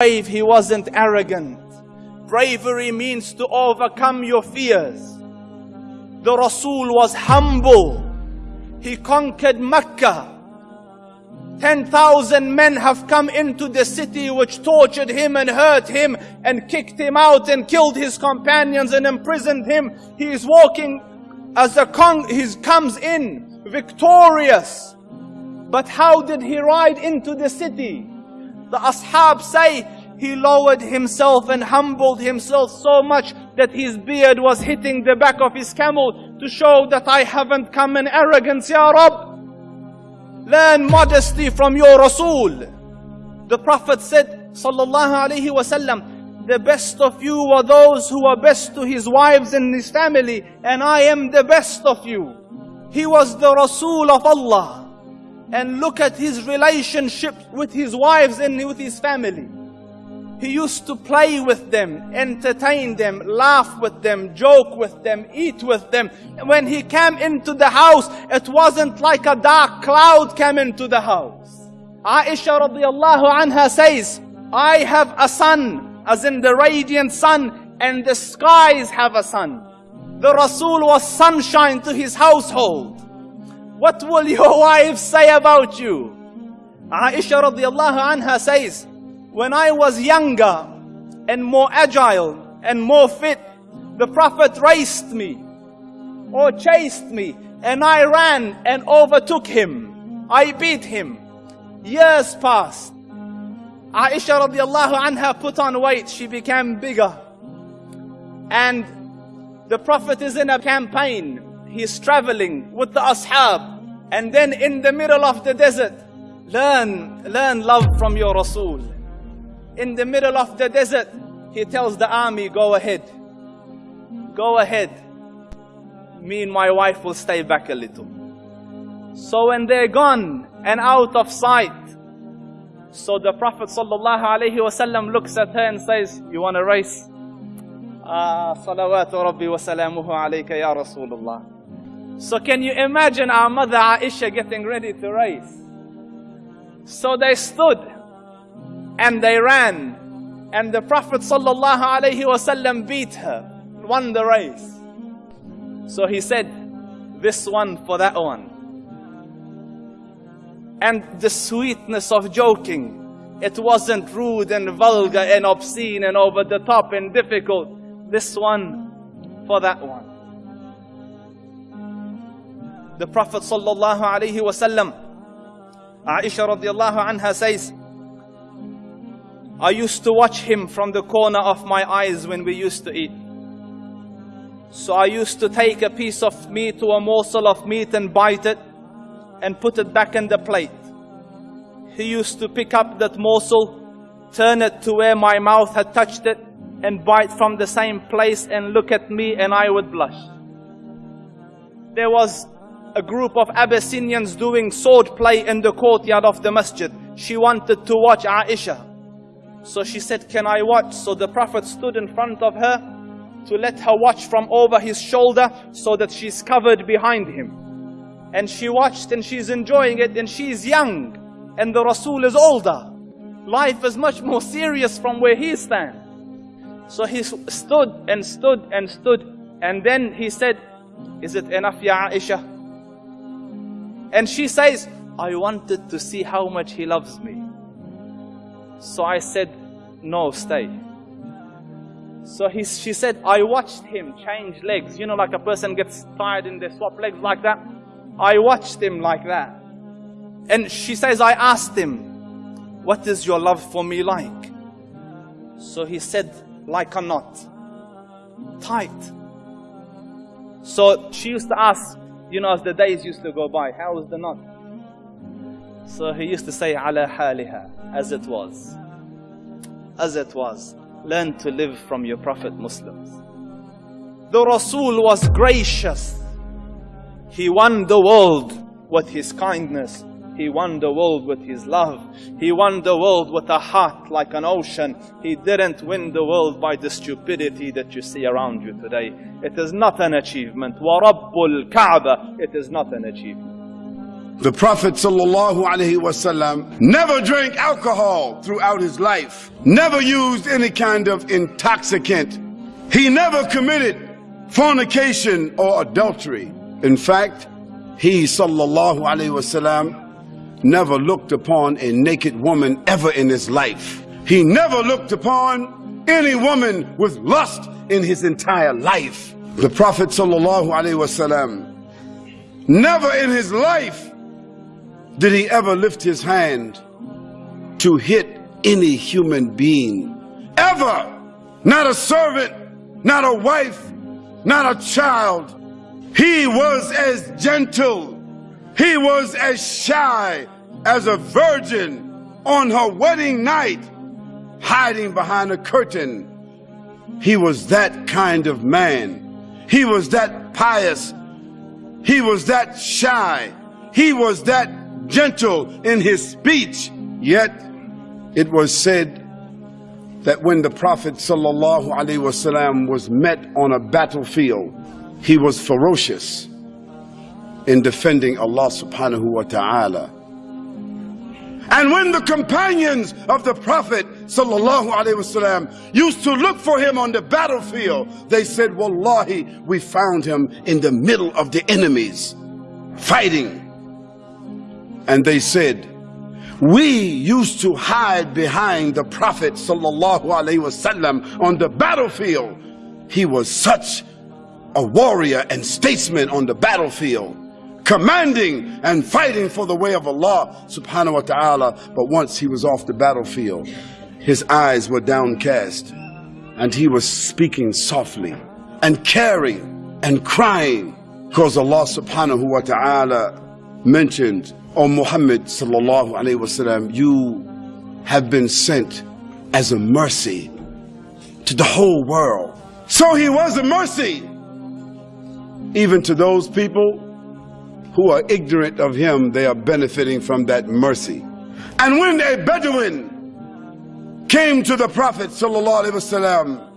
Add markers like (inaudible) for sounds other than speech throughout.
brave, he wasn't arrogant. Bravery means to overcome your fears. The Rasul was humble. He conquered Mecca. 10,000 men have come into the city which tortured him and hurt him and kicked him out and killed his companions and imprisoned him. He is walking as a con, he comes in victorious. But how did he ride into the city? The ashab say he lowered himself and humbled himself so much that his beard was hitting the back of his camel to show that I haven't come in arrogance, Ya Rab. Learn modesty from your Rasul. The Prophet said, Sallallahu Alaihi Wasallam, the best of you are those who are best to his wives and his family, and I am the best of you. He was the Rasul of Allah. And look at his relationship with his wives and with his family. He used to play with them, entertain them, laugh with them, joke with them, eat with them. When he came into the house, it wasn't like a dark cloud came into the house. Aisha radiallahu anha says, I have a sun, as in the radiant sun, and the skies have a sun. The Rasul was sunshine to his household. What will your wife say about you? Aisha radiallahu anha says, when I was younger and more agile and more fit, the Prophet raced me or chased me and I ran and overtook him. I beat him. Years passed. Aisha radiallahu anha put on weight. She became bigger. And the Prophet is in a campaign. He's traveling with the ashab. And then in the middle of the desert, learn, learn love from your Rasul in the middle of the desert, he tells the army, go ahead. Go ahead. Me and my wife will stay back a little. So when they're gone and out of sight, so the Prophet ﷺ looks at her and says, you want to race? Ah, salawatu rabbi wa salamuhu alayka ya Rasulullah. So can you imagine our mother Aisha getting ready to race? So they stood and they ran. And the Prophet ﷺ beat her, won the race. So he said, this one for that one. And the sweetness of joking, it wasn't rude and vulgar and obscene and over the top and difficult. This one for that one. The Prophet sallallahu alaihi wasallam, Aisha radiallahu anha says, I used to watch him from the corner of my eyes when we used to eat. So I used to take a piece of meat or a morsel of meat and bite it and put it back in the plate. He used to pick up that morsel, turn it to where my mouth had touched it and bite from the same place and look at me and I would blush. There was a group of Abyssinians doing sword play in the courtyard of the masjid. She wanted to watch Aisha. So she said, Can I watch? So the Prophet stood in front of her to let her watch from over his shoulder so that she's covered behind him. And she watched and she's enjoying it and she's young and the Rasul is older. Life is much more serious from where he stands. So he stood and stood and stood and then he said, Is it enough, Ya Aisha? And she says, I wanted to see how much he loves me. So I said, no, stay. So he, she said, I watched him change legs. You know, like a person gets tired and they swap legs like that. I watched him like that. And she says, I asked him, what is your love for me like? So he said, like a knot. Tight. So she used to ask, you know, as the days used to go by, how was the knot? So he used to say, ala haliha, as it was. As it was. Learn to live from your Prophet Muslims. The Rasul was gracious. He won the world with his kindness. He won the world with his love. He won the world with a heart like an ocean. He didn't win the world by the stupidity that you see around you today. It is not an achievement. وَرَبُّ الْكَعْبَةِ It is not an achievement. The Prophet ﷺ never drank alcohol throughout his life, never used any kind of intoxicant. He never committed fornication or adultery. In fact, he ﷺ never looked upon a naked woman ever in his life. He never looked upon any woman with lust in his entire life. The Prophet ﷺ never in his life did he ever lift his hand to hit any human being? Ever! Not a servant, not a wife, not a child. He was as gentle, he was as shy as a virgin on her wedding night, hiding behind a curtain. He was that kind of man. He was that pious. He was that shy. He was that gentle in his speech. Yet it was said that when the Prophet ﷺ was met on a battlefield, he was ferocious in defending Allah subhanahu wa ta'ala. And when the companions of the Prophet ﷺ used to look for him on the battlefield, they said, Wallahi, we found him in the middle of the enemies, fighting and they said, we used to hide behind the Prophet wasallam on the battlefield. He was such a warrior and statesman on the battlefield, commanding and fighting for the way of Allah subhanahu wa ta'ala. But once he was off the battlefield, his eyes were downcast and he was speaking softly and caring and crying because Allah subhanahu wa ta'ala mentioned O Muhammad sallallahu alayhi wasallam, you have been sent as a mercy to the whole world. So he was a mercy even to those people who are ignorant of him, they are benefiting from that mercy. And when a Bedouin came to the Prophet wasallam,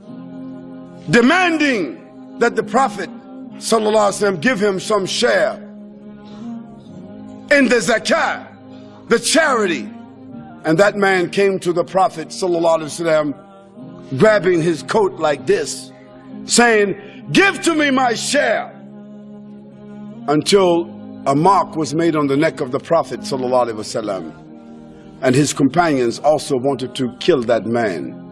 demanding that the Prophet wasallam give him some share in the zakah, the charity. And that man came to the Prophet وسلم, grabbing his coat like this, saying, Give to me my share. Until a mark was made on the neck of the Prophet وسلم, and his companions also wanted to kill that man.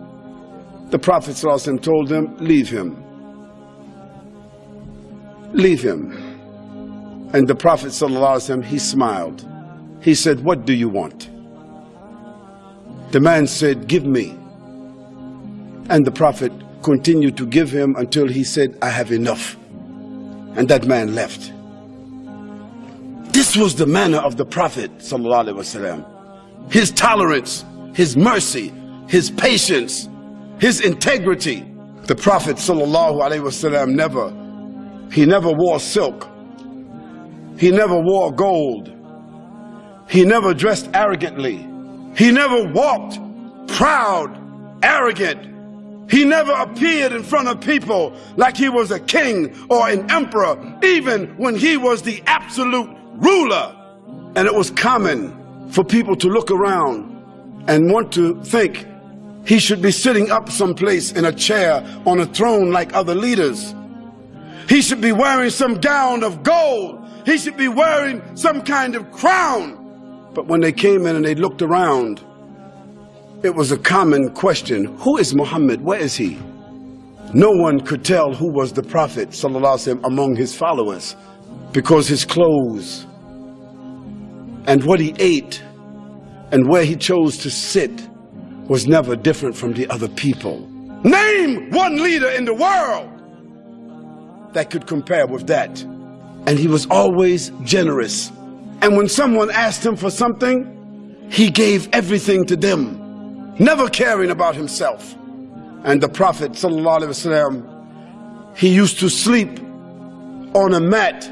The Prophet وسلم, told them, Leave him. Leave him. And the Prophet ﷺ, he smiled. He said, what do you want? The man said, give me. And the Prophet continued to give him until he said, I have enough. And that man left. This was the manner of the Prophet. His tolerance, his mercy, his patience, his integrity. The Prophet ﷺ never, he never wore silk he never wore gold. He never dressed arrogantly. He never walked proud, arrogant. He never appeared in front of people like he was a king or an emperor, even when he was the absolute ruler. And it was common for people to look around and want to think he should be sitting up someplace in a chair on a throne like other leaders. He should be wearing some gown of gold he should be wearing some kind of crown. But when they came in and they looked around, it was a common question Who is Muhammad? Where is he? No one could tell who was the Prophet وسلم, among his followers because his clothes and what he ate and where he chose to sit was never different from the other people. Name one leader in the world that could compare with that and he was always generous. And when someone asked him for something, he gave everything to them, never caring about himself. And the Prophet ﷺ, he used to sleep on a mat,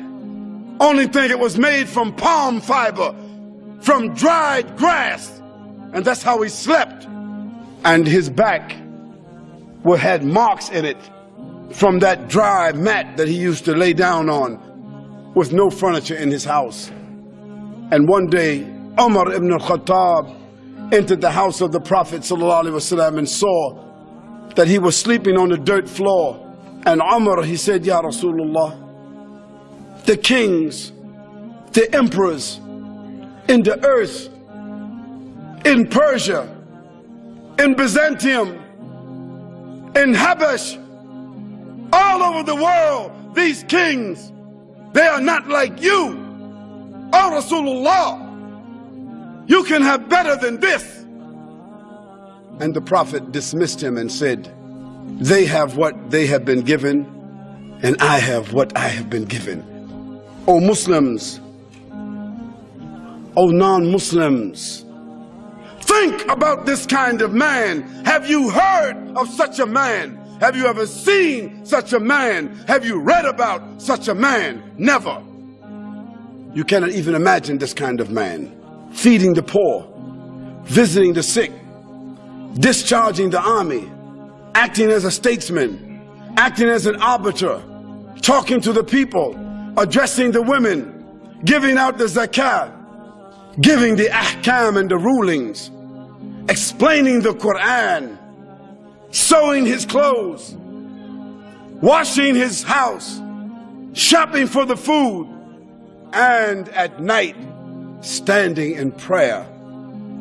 only thing it was made from palm fiber, from dried grass. And that's how he slept. And his back well, had marks in it from that dry mat that he used to lay down on with no furniture in his house. And one day, Umar ibn al-Khattab entered the house of the Prophet ﷺ and saw that he was sleeping on the dirt floor. And Umar, he said, Ya Rasulullah, the kings, the emperors in the earth, in Persia, in Byzantium, in Habash, all over the world, these kings, they are not like you. Oh Rasulullah, you can have better than this. And the Prophet dismissed him and said, They have what they have been given, and I have what I have been given. O Muslims, O non Muslims, think about this kind of man. Have you heard of such a man? Have you ever seen such a man? Have you read about such a man? Never. You cannot even imagine this kind of man. Feeding the poor, visiting the sick, discharging the army, acting as a statesman, acting as an arbiter, talking to the people, addressing the women, giving out the zakat, giving the ahkam and the rulings, explaining the Quran, sewing his clothes, washing his house, shopping for the food, and at night standing in prayer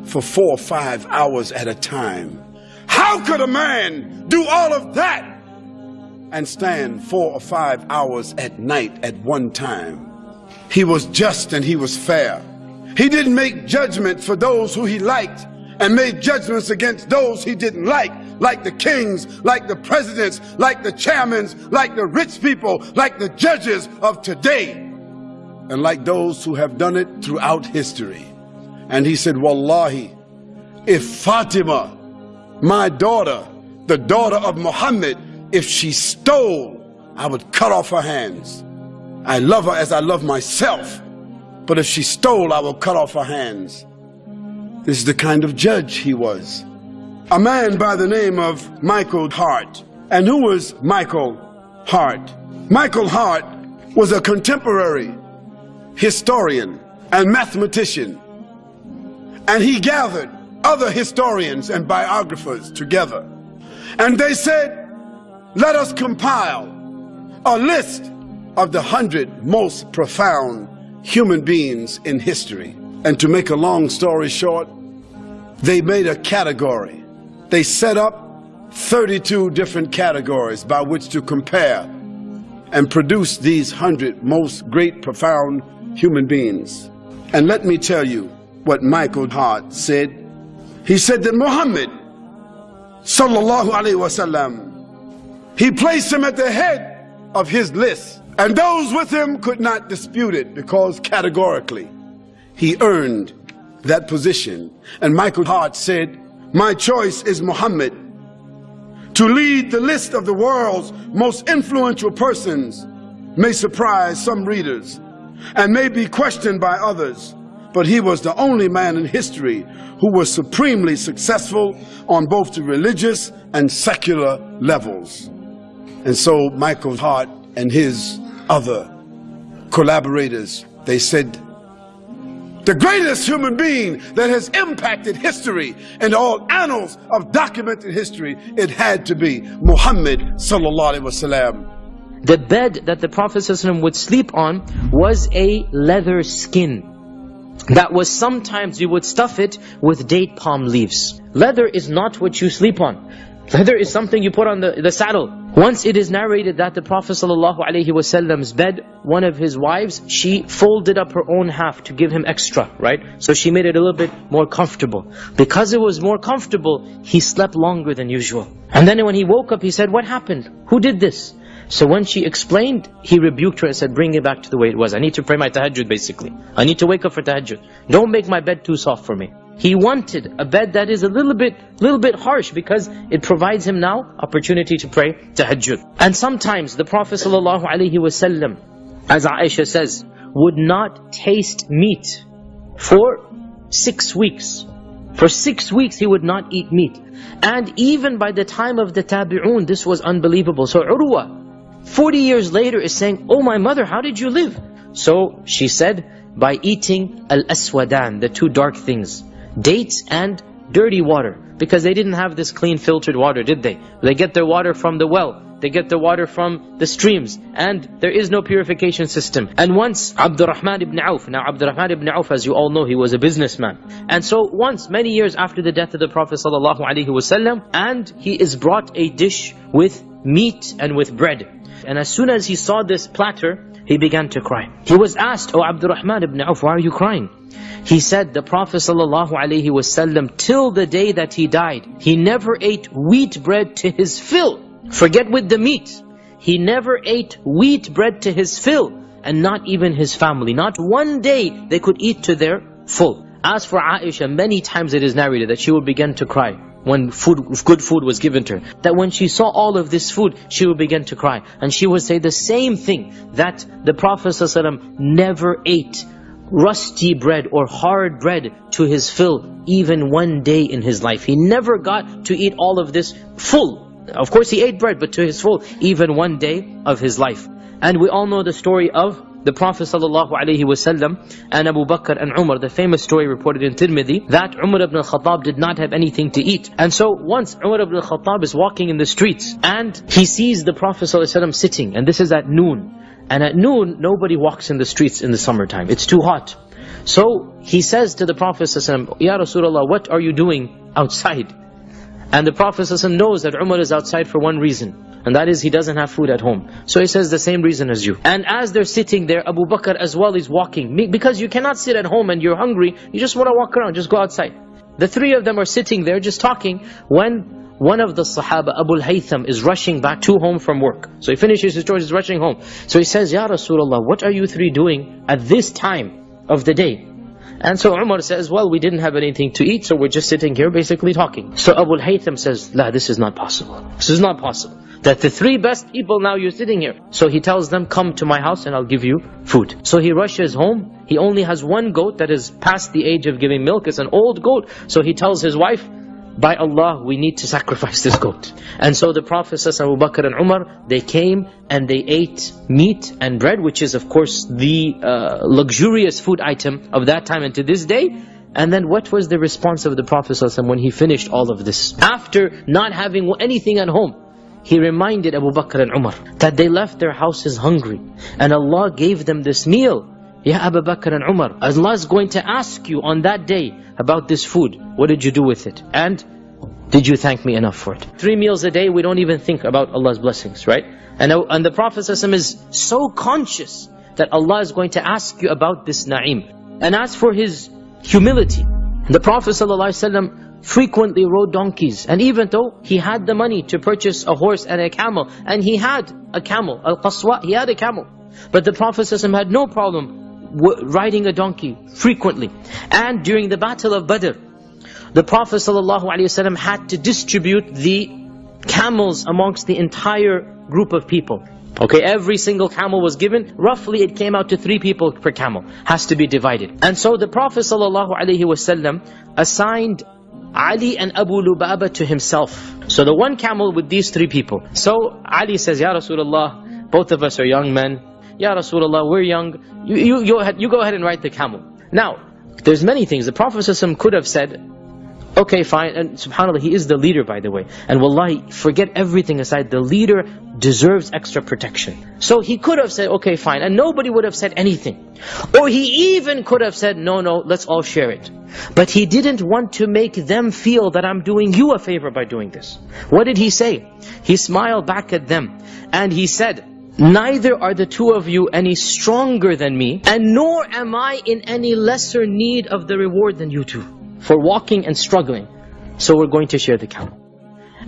for four or five hours at a time. How could a man do all of that and stand four or five hours at night at one time? He was just and he was fair. He didn't make judgments for those who he liked and made judgments against those he didn't like, like the kings, like the presidents, like the chairmen, like the rich people, like the judges of today, and like those who have done it throughout history. And he said, Wallahi, if Fatima, my daughter, the daughter of Muhammad, if she stole, I would cut off her hands. I love her as I love myself, but if she stole, I will cut off her hands. This is the kind of judge he was. A man by the name of Michael Hart. And who was Michael Hart? Michael Hart was a contemporary historian and mathematician. And he gathered other historians and biographers together. And they said, let us compile a list of the hundred most profound human beings in history. And to make a long story short, they made a category. They set up 32 different categories by which to compare and produce these hundred most great, profound human beings. And let me tell you what Michael Hart said. He said that Muhammad, sallallahu alaihi wasallam, he placed him at the head of his list. And those with him could not dispute it because categorically he earned that position. And Michael Hart said, my choice is Muhammad to lead the list of the world's most influential persons may surprise some readers and may be questioned by others. But he was the only man in history who was supremely successful on both the religious and secular levels. And so Michael Hart and his other collaborators, they said, the greatest human being that has impacted history and all annals of documented history, it had to be Muhammad sallallahu alaihi wasallam. The bed that the Prophet would sleep on was a leather skin. That was sometimes you would stuff it with date palm leaves. Leather is not what you sleep on. Leather is something you put on the, the saddle. Once it is narrated that the Prophet ﷺ's bed, one of his wives, she folded up her own half to give him extra, right? So she made it a little bit more comfortable. Because it was more comfortable, he slept longer than usual. And then when he woke up, he said, what happened? Who did this? So when she explained, he rebuked her and said, bring it back to the way it was. I need to pray my tahajjud basically. I need to wake up for tahajjud. Don't make my bed too soft for me. He wanted a bed that is a little bit, little bit harsh because it provides him now opportunity to pray tahajjud. And sometimes the Prophet ﷺ, as Aisha says, would not taste meat for six weeks. For six weeks he would not eat meat. And even by the time of the tabi'un, this was unbelievable. So Urwa, 40 years later is saying, Oh my mother, how did you live? So she said, by eating al-aswadan, the two dark things, dates and dirty water. Because they didn't have this clean filtered water, did they? They get their water from the well. They get the water from the streams. And there is no purification system. And once Abdurrahman ibn Auf, now Abdurrahman ibn Auf, as you all know, he was a businessman. And so once, many years after the death of the Prophet ﷺ, and he is brought a dish with meat and with bread. And as soon as he saw this platter, he began to cry. He was asked, Oh Abdurrahman ibn Auf, why are you crying? He said, the Prophet ﷺ, till the day that he died, he never ate wheat bread to his fill. Forget with the meat. He never ate wheat bread to his fill, and not even his family. Not one day they could eat to their full. As for Aisha, many times it is narrated that she would begin to cry when food, good food was given to her. That when she saw all of this food, she would begin to cry. And she would say the same thing, that the Prophet ﷺ never ate rusty bread or hard bread to his fill even one day in his life. He never got to eat all of this full. Of course he ate bread, but to his full, even one day of his life. And we all know the story of the Prophet ﷺ and Abu Bakr and Umar, the famous story reported in Tirmidhi, that Umar ibn al-Khattab did not have anything to eat. And so once Umar ibn al-Khattab is walking in the streets and he sees the Prophet ﷺ sitting, and this is at noon. And at noon, nobody walks in the streets in the summertime. It's too hot. So he says to the Prophet ﷺ, Ya Rasulullah, what are you doing outside? And the Prophet knows that Umar is outside for one reason. And that is he doesn't have food at home. So he says the same reason as you. And as they're sitting there, Abu Bakr as well is walking. Because you cannot sit at home and you're hungry, you just want to walk around, just go outside. The three of them are sitting there just talking when one of the Sahaba, Abu al-Haytham, is rushing back to home from work. So he finishes his chores, he's rushing home. So he says, Ya Rasulullah, what are you three doing at this time of the day? And so Umar says, well, we didn't have anything to eat, so we're just sitting here basically talking. So Abu al-Haytham says, la, this is not possible. This is not possible. That the three best people now you're sitting here. So he tells them, come to my house and I'll give you food. So he rushes home. He only has one goat that is past the age of giving milk. It's an old goat. So he tells his wife, by Allah, we need to sacrifice this goat. And so the Prophet Abu Bakr and Umar, they came and they ate meat and bread, which is of course the uh, luxurious food item of that time and to this day. And then what was the response of the Prophet when he finished all of this? After not having anything at home, he reminded Abu Bakr and Umar that they left their houses hungry. And Allah gave them this meal. Ya Abu Bakr and Umar, Allah is going to ask you on that day about this food. What did you do with it? And did you thank me enough for it? Three meals a day, we don't even think about Allah's blessings, right? And, and the Prophet is so conscious that Allah is going to ask you about this na'im. And as for his humility, the Prophet ﷺ frequently rode donkeys. And even though he had the money to purchase a horse and a camel, and he had a camel, al-qaswa, he had a camel. But the Prophet ﷺ had no problem riding a donkey frequently. And during the battle of Badr, the Prophet ﷺ had to distribute the camels amongst the entire group of people. Okay, every single camel was given. Roughly it came out to three people per camel. Has to be divided. And so the Prophet ﷺ assigned Ali and Abu Lubaba to himself. So the one camel with these three people. So Ali says, Ya Rasulullah, both of us are young men. Ya Rasulullah, we're young. You, you, you, you go ahead and ride the camel. Now, there's many things. The Prophet ﷺ could have said, okay, fine. And subhanAllah, he is the leader, by the way. And wallahi, forget everything aside. The leader deserves extra protection. So he could have said, okay, fine. And nobody would have said anything. Or he even could have said, no, no, let's all share it. But he didn't want to make them feel that I'm doing you a favor by doing this. What did he say? He smiled back at them. And he said, Neither are the two of you any stronger than me, and nor am I in any lesser need of the reward than you two, for walking and struggling. So we're going to share the camel.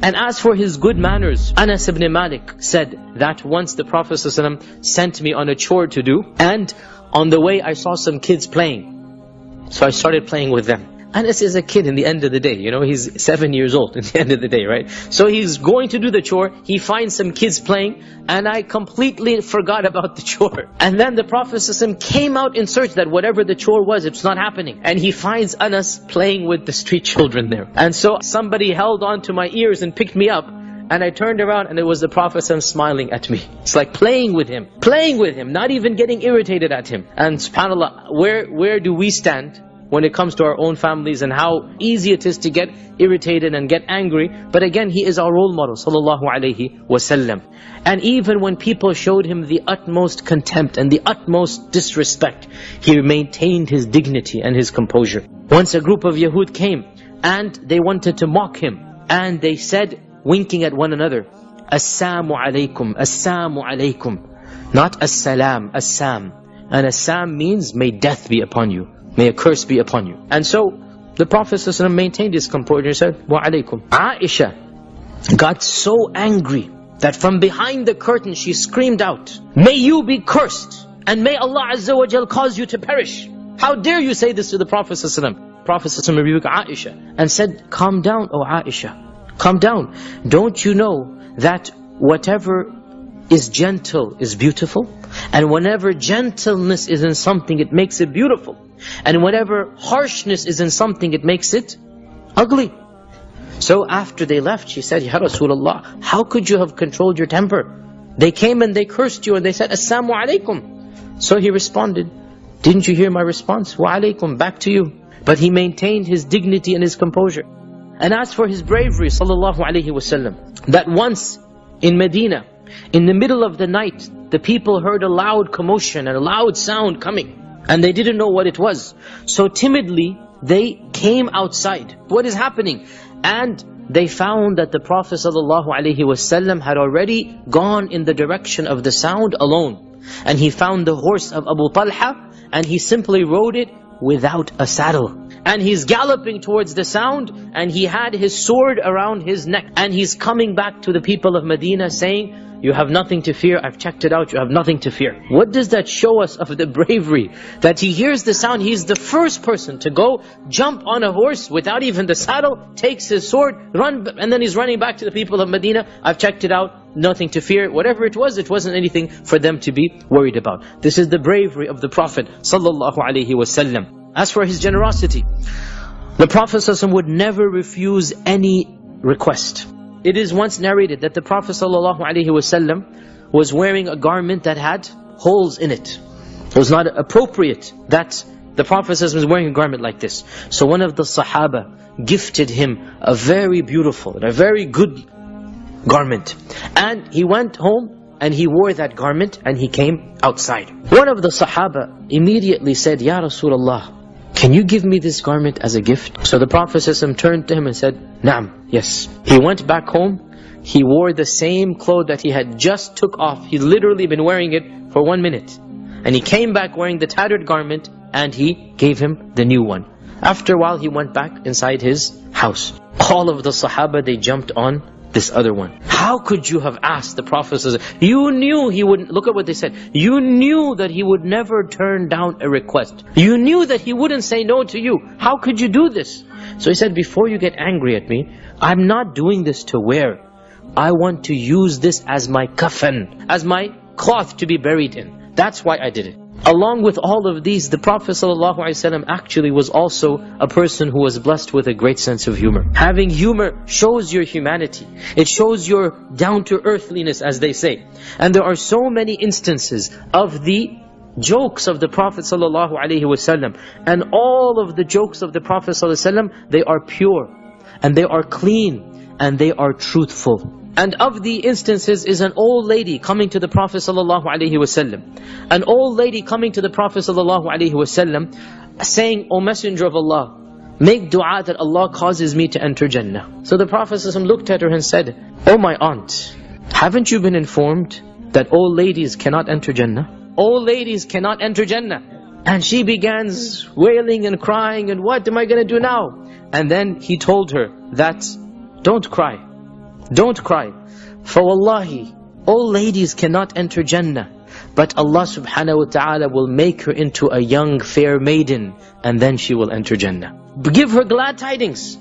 And as for his good manners, Anas ibn Malik said that once the Prophet ﷺ sent me on a chore to do, and on the way I saw some kids playing. So I started playing with them. Anas is a kid in the end of the day, you know, he's seven years old in the (laughs) end of the day, right? So he's going to do the chore, he finds some kids playing, and I completely forgot about the (laughs) chore. And then the Prophet came out in search that whatever the chore was, it's not happening. And he finds Anas playing with the street children there. And so somebody held on to my ears and picked me up, And I turned around and it was the Prophet smiling at me. It's like playing with him, playing with him, not even getting irritated at him. And subhanAllah, where, where do we stand? When it comes to our own families and how easy it is to get irritated and get angry. But again, he is our role model, sallallahu alaihi wasallam. And even when people showed him the utmost contempt and the utmost disrespect, he maintained his dignity and his composure. Once a group of Yahud came and they wanted to mock him. And they said, winking at one another, Assalamu alaikum, Assalamu alaikum. Not Assalam, Assam. And Assam means, may death be upon you. May a curse be upon you. And so, the Prophet ﷺ maintained his composure and said, Wa alaikum. Aisha got so angry that from behind the curtain she screamed out, May you be cursed, and may Allah Azza wa Jal cause you to perish. How dare you say this to the Prophet ﷺ? Prophet ﷺ rebuked Aisha and said, Calm down, O Aisha. Calm down. Don't you know that whatever is gentle is beautiful? And whenever gentleness is in something, it makes it beautiful. And whenever harshness is in something, it makes it ugly. So after they left, she said, Ya Rasulullah, how could you have controlled your temper? They came and they cursed you and they said, Assalamu alaikum. So he responded, didn't you hear my response? Wa alaikum, back to you. But he maintained his dignity and his composure. And as for his bravery, sallallahu alaihi wasallam, that once in Medina, in the middle of the night, the people heard a loud commotion and a loud sound coming. And they didn't know what it was. So timidly, they came outside. What is happening? And they found that the Prophet ﷺ had already gone in the direction of the sound alone. And he found the horse of Abu Talha and he simply rode it without a saddle. And he's galloping towards the sound and he had his sword around his neck. And he's coming back to the people of Medina saying, you have nothing to fear. I've checked it out. You have nothing to fear. What does that show us of the bravery? That he hears the sound. He's the first person to go jump on a horse without even the saddle, takes his sword, run, and then he's running back to the people of Medina. I've checked it out. Nothing to fear. Whatever it was, it wasn't anything for them to be worried about. This is the bravery of the Prophet sallallahu alaihi wasallam. As for his generosity, the Prophet would never refuse any request. It is once narrated that the Prophet ﷺ was wearing a garment that had holes in it. It was not appropriate that the Prophet was wearing a garment like this. So one of the Sahaba gifted him a very beautiful and a very good garment. And he went home and he wore that garment and he came outside. One of the Sahaba immediately said, Ya Rasulullah, can you give me this garment as a gift? So the Prophet ﷺ turned to him and said, Naam, yes. He went back home. He wore the same clothes that he had just took off. He'd literally been wearing it for one minute. And he came back wearing the tattered garment and he gave him the new one. After a while, he went back inside his house. All of the Sahaba, they jumped on this other one. How could you have asked the Prophet? You knew he wouldn't, look at what they said. You knew that he would never turn down a request. You knew that he wouldn't say no to you. How could you do this? So he said, before you get angry at me, I'm not doing this to wear. I want to use this as my coffin, as my cloth to be buried in. That's why I did it Along with all of these, the Prophet ﷺ actually was also a person who was blessed with a great sense of humor. Having humor shows your humanity. It shows your down-to-earthliness, as they say. And there are so many instances of the jokes of the Prophet ﷺ. And all of the jokes of the Prophet ﷺ, they are pure. And they are clean. And they are truthful. And of the instances is an old lady coming to the Prophet ﷺ. An old lady coming to the Prophet ﷺ saying, O Messenger of Allah, make dua that Allah causes me to enter Jannah. So the Prophet ﷺ looked at her and said, O my aunt, haven't you been informed that old ladies cannot enter Jannah? Old ladies cannot enter Jannah. And she begins wailing and crying and what am I going to do now? And then he told her that, don't cry. Don't cry. For wallahi, all ladies cannot enter Jannah. But Allah subhanahu wa ta'ala will make her into a young fair maiden and then she will enter Jannah. Give her glad tidings.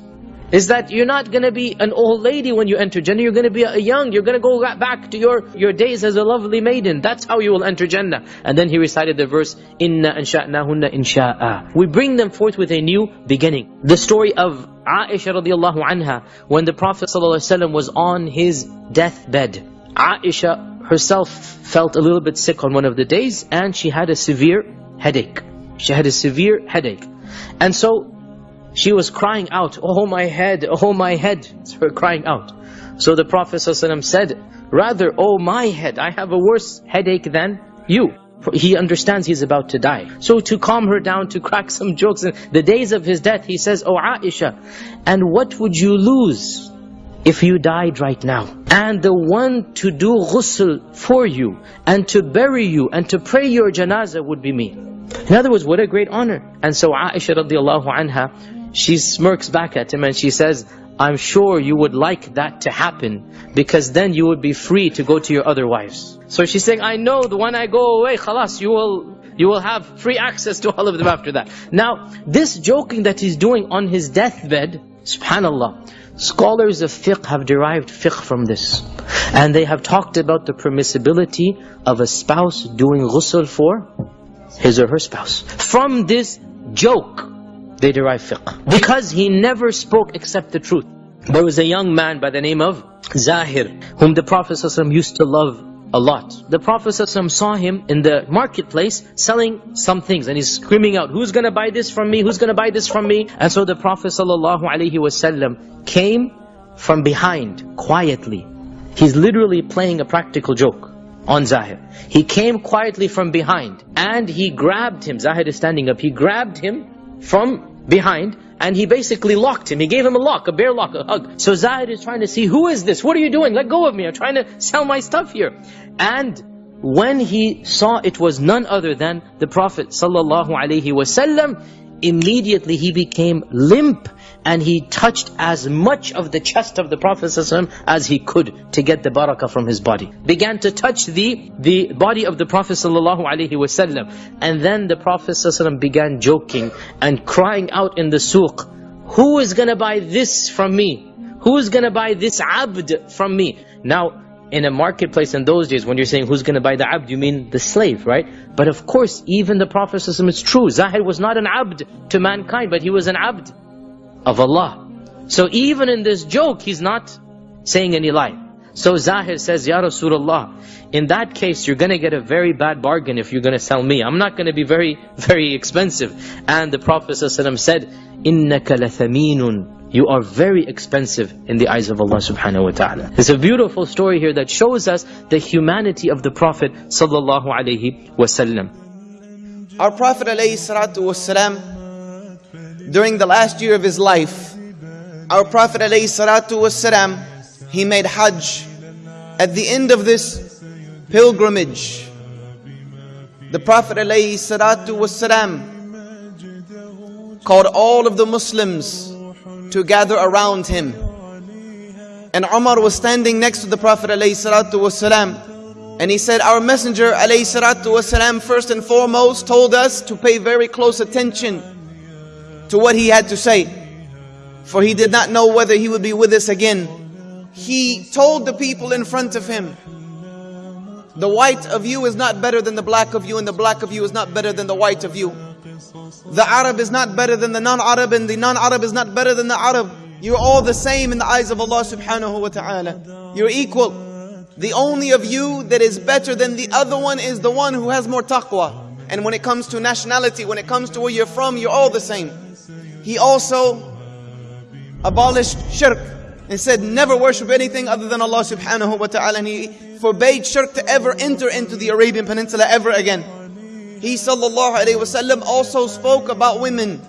Is that you're not going to be an old lady when you enter Jannah. You're going to be a young. You're going to go back to your, your days as a lovely maiden. That's how you will enter Jannah. And then he recited the verse, Inna ansha'nahunna insha'a. We bring them forth with a new beginning. The story of Aisha radiallahu anha, when the Prophet ﷺ was on his deathbed, Aisha herself felt a little bit sick on one of the days and she had a severe headache. She had a severe headache. And so she was crying out, Oh my head, oh my head. It's her crying out. So the Prophet ﷺ said, Rather, oh my head, I have a worse headache than you. He understands he's about to die. So to calm her down, to crack some jokes, in the days of his death, he says, Oh Aisha, and what would you lose if you died right now? And the one to do ghusl for you, and to bury you, and to pray your janazah would be me. In other words, what a great honor. And so Aisha radiallahu anha, she smirks back at him and she says, I'm sure you would like that to happen because then you would be free to go to your other wives. So she's saying, I know that when I go away, khalas, you will you will have free access to all of them after that. Now, this joking that he's doing on his deathbed, subhanallah, scholars of fiqh have derived fiqh from this. And they have talked about the permissibility of a spouse doing ghusl for his or her spouse. From this joke, they derive fiqh. Because he never spoke except the truth. There was a young man by the name of Zahir, whom the Prophet ﷺ used to love a lot. The Prophet ﷺ saw him in the marketplace selling some things and he's screaming out, who's going to buy this from me? Who's going to buy this from me? And so the Prophet ﷺ came from behind quietly. He's literally playing a practical joke on Zahir. He came quietly from behind and he grabbed him. Zahir is standing up. He grabbed him from behind and he basically locked him. He gave him a lock, a bear lock, a hug. So Zahir is trying to see, who is this? What are you doing? Let go of me. I'm trying to sell my stuff here. And when he saw it was none other than the Prophet sallallahu alaihi wasallam, immediately he became limp and he touched as much of the chest of the Prophet ﷺ as he could to get the barakah from his body. Began to touch the, the body of the Prophet ﷺ. And then the Prophet ﷺ began joking and crying out in the suq, Who is going to buy this from me? Who is going to buy this abd from me? Now, in a marketplace in those days, when you're saying who's going to buy the abd, you mean the slave, right? But of course, even the Prophet ﷺ is true. Zahir was not an abd to mankind, but he was an abd of Allah. So even in this joke, he's not saying any lie. So Zahir says, Ya Rasulullah, in that case, you're going to get a very bad bargain if you're going to sell me. I'm not going to be very, (laughs) very expensive. And the Prophet ﷺ said, إِنَّكَ لَثَمِينٌ you are very expensive in the eyes of Allah subhanahu wa ta'ala. It's a beautiful story here that shows us the humanity of the Prophet sallallahu alaihi wasallam. Our Prophet alayhi salatu wasalam, during the last year of his life, our Prophet wasalam, he made Hajj. At the end of this pilgrimage, the Prophet wasalam called all of the Muslims to gather around him. And Umar was standing next to the Prophet ﷺ, and he said, Our Messenger ﷺ, first and foremost told us to pay very close attention to what he had to say. For he did not know whether he would be with us again. He told the people in front of him, The white of you is not better than the black of you, and the black of you is not better than the white of you. The Arab is not better than the non-Arab and the non-Arab is not better than the Arab. You're all the same in the eyes of Allah subhanahu wa ta'ala. You're equal. The only of you that is better than the other one is the one who has more taqwa. And when it comes to nationality, when it comes to where you're from, you're all the same. He also abolished shirk and said never worship anything other than Allah subhanahu wa ta'ala. And he forbade shirk to ever enter into the Arabian Peninsula ever again. He sallallahu alayhi wasallam also spoke about women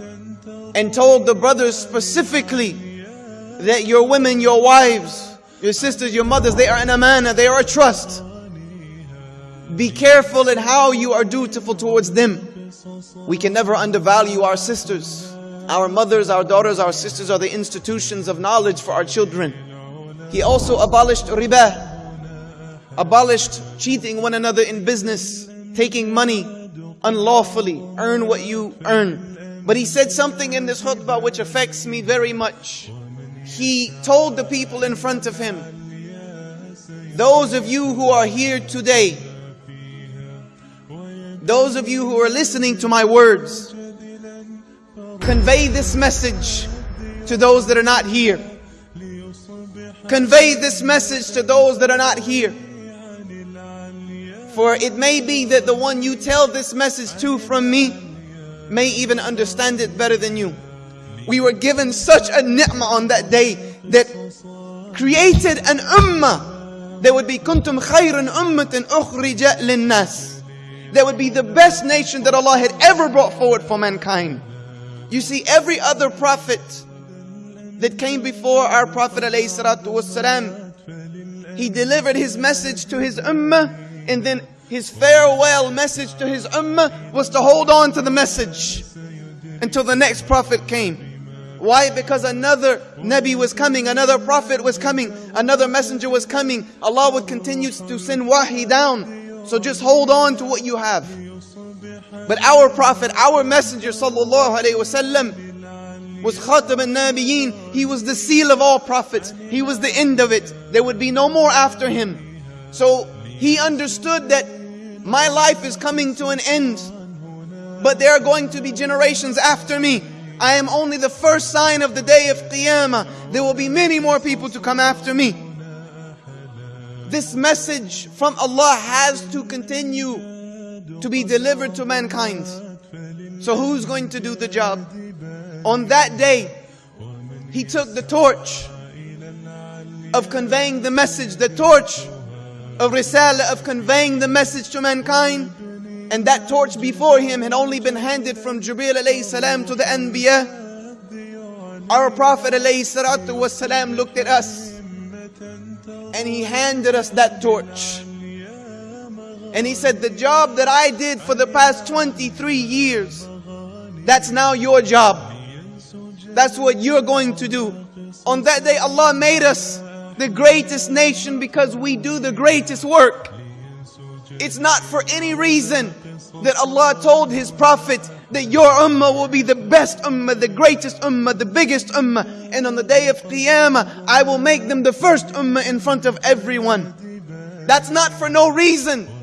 and told the brothers specifically that your women, your wives, your sisters, your mothers, they are an amana, they are a trust. Be careful in how you are dutiful towards them. We can never undervalue our sisters. Our mothers, our daughters, our sisters are the institutions of knowledge for our children. He also abolished riba, abolished cheating one another in business, taking money unlawfully earn what you earn. But he said something in this khutbah which affects me very much. He told the people in front of him, those of you who are here today, those of you who are listening to my words, convey this message to those that are not here. Convey this message to those that are not here. For it may be that the one you tell this message to from me may even understand it better than you. We were given such a ni'mah on that day that created an ummah. There would be kuntum khayran ummatin ukhrija linnas. That would be the best nation that Allah had ever brought forward for mankind. You see, every other prophet that came before our Prophet والسلام, he delivered his message to his ummah and then his farewell message to his ummah was to hold on to the message until the next prophet came. Why? Because another Nabi was coming, another prophet was coming, another messenger was coming. Allah would continue to send wahi down. So just hold on to what you have. But our prophet, our messenger sallallahu alaihi wasallam was Khatam al-Nabiyeen. He was the seal of all prophets. He was the end of it. There would be no more after him. So he understood that my life is coming to an end. But there are going to be generations after me. I am only the first sign of the day of Qiyamah. There will be many more people to come after me. This message from Allah has to continue to be delivered to mankind. So who's going to do the job? On that day, he took the torch of conveying the message, the torch of Risala, of conveying the message to mankind. And that torch before him had only been handed from Jibreel alayhi salam to the Anbiya. Our Prophet alayhi salatu was salam looked at us and he handed us that torch. And he said, the job that I did for the past 23 years, that's now your job. That's what you're going to do. On that day, Allah made us the greatest nation because we do the greatest work. It's not for any reason that Allah told His Prophet that your ummah will be the best ummah, the greatest ummah, the biggest ummah. And on the day of Qiyamah, I will make them the first ummah in front of everyone. That's not for no reason.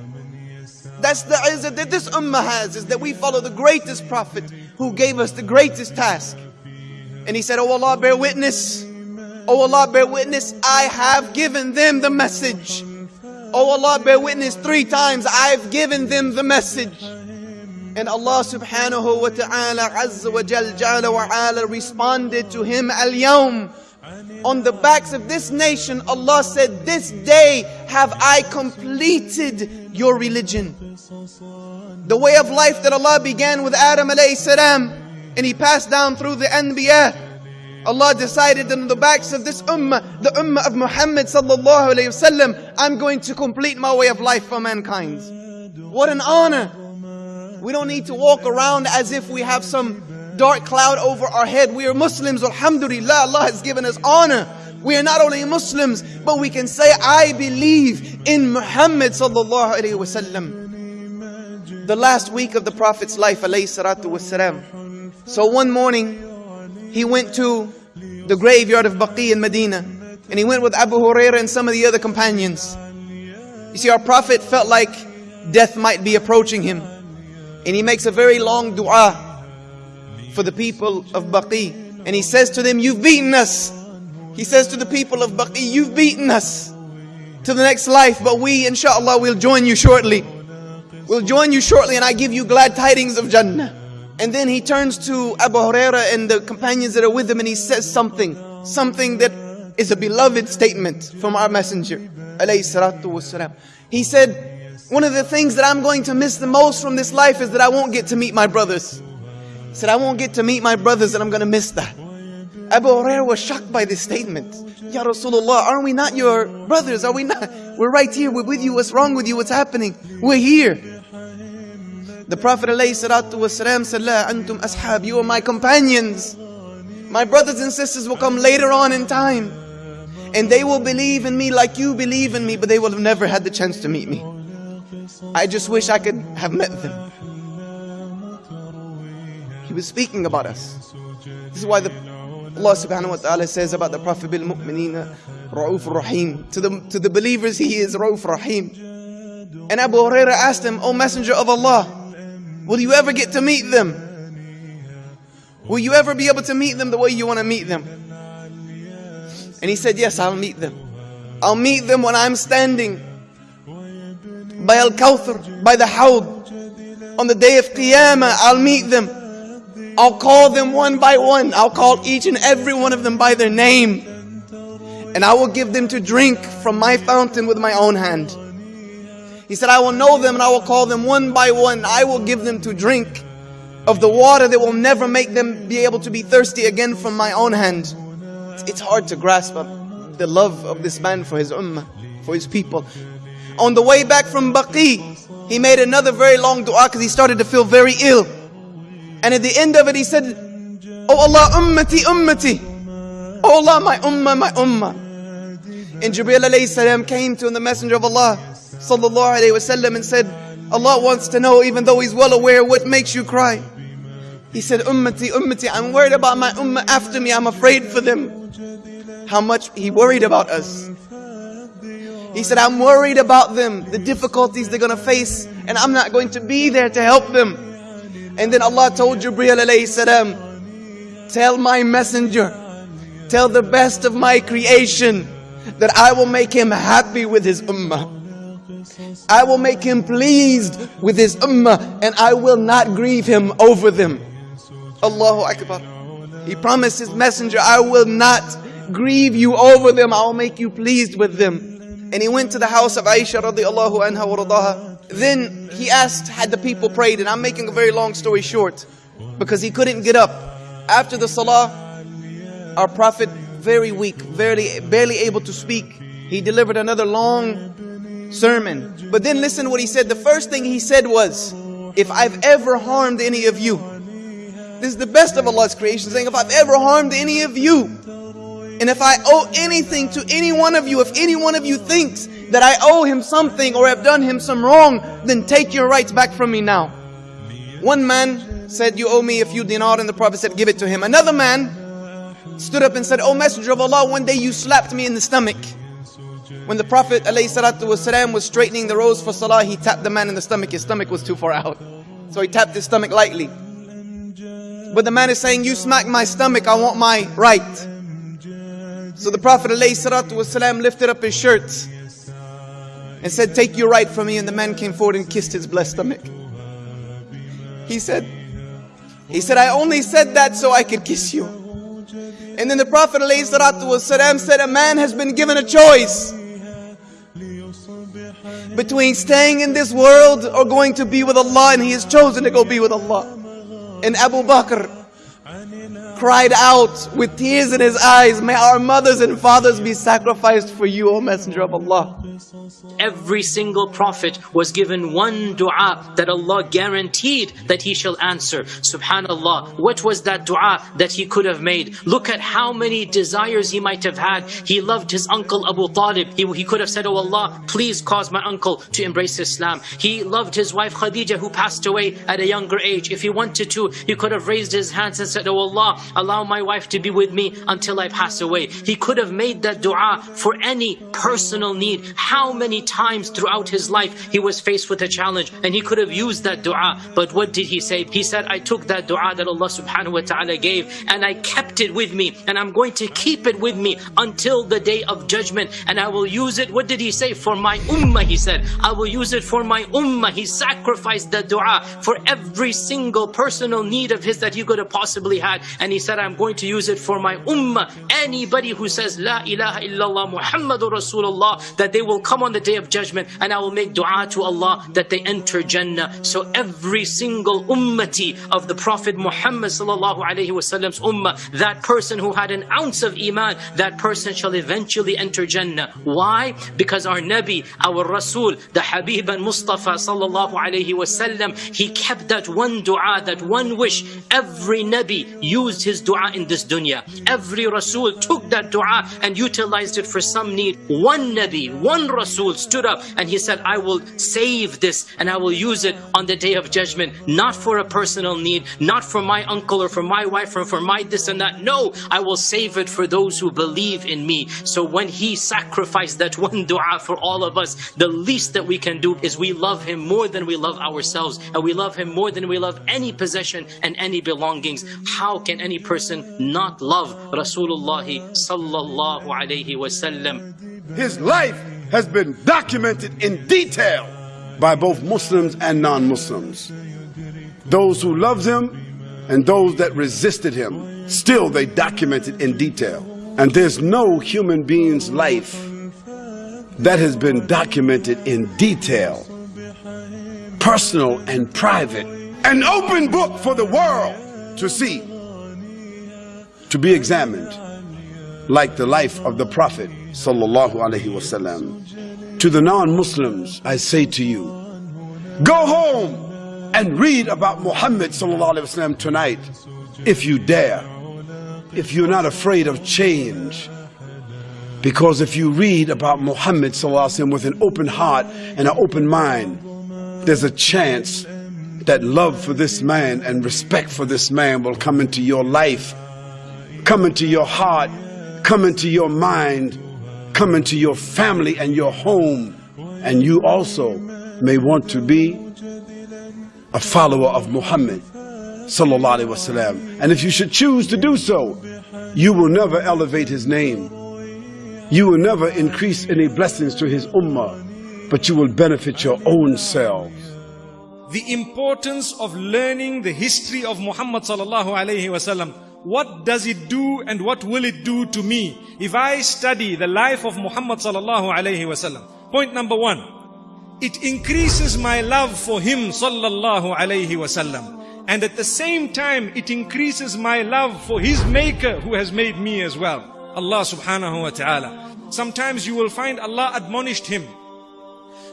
That's the izzah that this ummah has, is that we follow the greatest Prophet who gave us the greatest task. And he said, Oh Allah, bear witness. Oh Allah, bear witness. I have given them the message. Oh Allah, bear witness three times. I've given them the message. And Allah subhanahu wa ta'ala azza wa jal jala wa ala responded to him al yawm. On the backs of this nation, Allah said, This day have I completed your religion. The way of life that Allah began with Adam alayhi salam and he passed down through the Anbiya. Allah decided on the backs of this ummah, the ummah of Muhammad sallallahu alayhi wasallam, I'm going to complete my way of life for mankind. What an honor. We don't need to walk around as if we have some dark cloud over our head. We are Muslims, alhamdulillah. Allah has given us honor. We are not only Muslims, but we can say, I believe in Muhammad sallallahu alayhi wasallam. The last week of the Prophet's life, alayhi salatu wasalam. So one morning, he went to the graveyard of Baqi in Medina. And he went with Abu Huraira and some of the other companions. You see, our Prophet felt like death might be approaching him. And he makes a very long dua for the people of Baqi. And he says to them, You've beaten us. He says to the people of Baqi, You've beaten us to the next life, but we, inshallah, will join you shortly. We'll join you shortly, and I give you glad tidings of Jannah. And then he turns to Abu Huraira and the companions that are with him and he says something, something that is a beloved statement from our messenger. He said, one of the things that I'm going to miss the most from this life is that I won't get to meet my brothers. Said, I won't get to meet my brothers and I'm going to miss that. Abu Huraira was shocked by this statement. Ya Rasulullah, aren't we not your brothers? Are we not? We're right here. We're with you. What's wrong with you? What's happening? We're here. The Prophet ﷺ said, La antum ashab, you are my companions. My brothers and sisters will come later on in time. And they will believe in me like you believe in me, but they will have never had the chance to meet me. I just wish I could have met them. Was speaking about us. This is why the Allah subhanahu wa ta'ala says about the Prophet bil mu'minina Ra'uf Rahim. To the, to the believers, he is Ra'uf Rahim. And Abu Huraira asked him, O Messenger of Allah, Will you ever get to meet them? Will you ever be able to meet them the way you want to meet them? And he said, Yes, I'll meet them. I'll meet them when I'm standing by Al Kawthar, by the Hawd. On the day of Qiyamah, I'll meet them. I'll call them one by one. I'll call each and every one of them by their name. And I will give them to drink from my fountain with my own hand. He said, I will know them and I will call them one by one. I will give them to drink of the water that will never make them be able to be thirsty again from my own hand. It's hard to grasp the love of this man for his ummah, for his people. On the way back from Baqi, he made another very long dua because he started to feel very ill. And at the end of it, he said, Oh Allah, ummati, ummati. Oh Allah, my ummah, my ummah. And Jibreel alayhi salam came to him, the Messenger of Allah sallallahu alayhi wasallam and said, Allah wants to know, even though He's well aware, what makes you cry. He said, Ummati, Ummati, I'm worried about my ummah after me, I'm afraid for them. How much He worried about us. He said, I'm worried about them, the difficulties they're gonna face, and I'm not going to be there to help them. And then Allah told Jibreel alayhi salam, Tell my messenger, tell the best of my creation that I will make him happy with his ummah. I will make him pleased with his ummah and I will not grieve him over them. Allahu Akbar. He promised his messenger, I will not grieve you over them. I will make you pleased with them. And he went to the house of Aisha radiallahu anha wa radaha. Then he asked, had the people prayed, and I'm making a very long story short, because he couldn't get up. After the salah, our Prophet, very weak, barely, barely able to speak, he delivered another long sermon. But then listen what he said. The first thing he said was, if I've ever harmed any of you, this is the best of Allah's creation, saying, if I've ever harmed any of you, and if I owe anything to any one of you, if any one of you thinks that I owe him something or have done him some wrong, then take your rights back from me now. One man said, You owe me a few dinar, and the Prophet said, Give it to him. Another man stood up and said, O Messenger of Allah, one day you slapped me in the stomach. When the Prophet ﷺ was straightening the rows for salah, he tapped the man in the stomach. His stomach was too far out. So he tapped his stomach lightly. But the man is saying, You smacked my stomach, I want my right. So the Prophet ﷺ lifted up his shirt and said, Take your right from me. And the man came forward and kissed his blessed stomach. He said, He said, I only said that so I could kiss you. And then the Prophet ﷺ said, A man has been given a choice between staying in this world or going to be with Allah, and he has chosen to go be with Allah. And Abu Bakr cried out with tears in his eyes, May our mothers and fathers be sacrificed for you, O Messenger of Allah. Every single prophet was given one dua that Allah guaranteed that he shall answer. Subhanallah. What was that dua that he could have made? Look at how many desires he might have had. He loved his uncle Abu Talib. He, he could have said, Oh Allah, please cause my uncle to embrace Islam. He loved his wife Khadija who passed away at a younger age. If he wanted to, he could have raised his hands and said, Oh Allah, allow my wife to be with me until I pass away. He could have made that dua for any personal need. How many times throughout his life he was faced with a challenge and he could have used that dua. But what did he say? He said, I took that dua that Allah subhanahu wa ta'ala gave and I kept it with me and I'm going to keep it with me until the day of judgment and I will use it. What did he say? For my ummah, he said. I will use it for my ummah. He sacrificed the dua for every single personal need of his that he could have possibly had. And he said, I'm going to use it for my ummah. Anybody who says, La ilaha illallah Muhammadur Rasulullah, that they will come on the day of judgment and I will make dua to Allah that they enter Jannah. So every single ummati of the Prophet Muhammad sallallahu alaihi wasallam's ummah, that person who had an ounce of iman, that person shall eventually enter Jannah. Why? Because our Nabi, our Rasul, the Habib and Mustafa sallallahu alaihi wasallam, he kept that one dua, that one wish. Every Nabi used his dua in this dunya. Every Rasul took that dua and utilized it for some need. One Nabi, one Rasul stood up and he said, I will save this and I will use it on the day of judgment, not for a personal need, not for my uncle or for my wife or for my this and that. No, I will save it for those who believe in me. So when he sacrificed that one dua for all of us, the least that we can do is we love him more than we love ourselves and we love him more than we love any possession and any belongings. how can any person not love Rasulullah sallallahu alayhi wasallam? His life has been documented in detail by both Muslims and non-Muslims. Those who loved him and those that resisted him, still they documented in detail. And there's no human being's life that has been documented in detail, personal and private, an open book for the world to see, to be examined, like the life of the Prophet wasallam. To the non-Muslims, I say to you, go home and read about Muhammad wasallam tonight, if you dare, if you're not afraid of change. Because if you read about Muhammad wasallam with an open heart and an open mind, there's a chance that love for this man and respect for this man will come into your life, come into your heart, come into your mind, come into your family and your home. And you also may want to be a follower of Muhammad sallallahu alaihi wasallam. And if you should choose to do so, you will never elevate his name. You will never increase any blessings to his ummah, but you will benefit your own selves. the importance of learning the history of Muhammad sallallahu alaihi wasallam. What does it do and what will it do to me if I study the life of Muhammad sallallahu alaihi wasallam? Point number one, it increases my love for him sallallahu alaihi wasallam. And at the same time, it increases my love for his maker who has made me as well. Allah subhanahu wa ta'ala. Sometimes you will find Allah admonished him.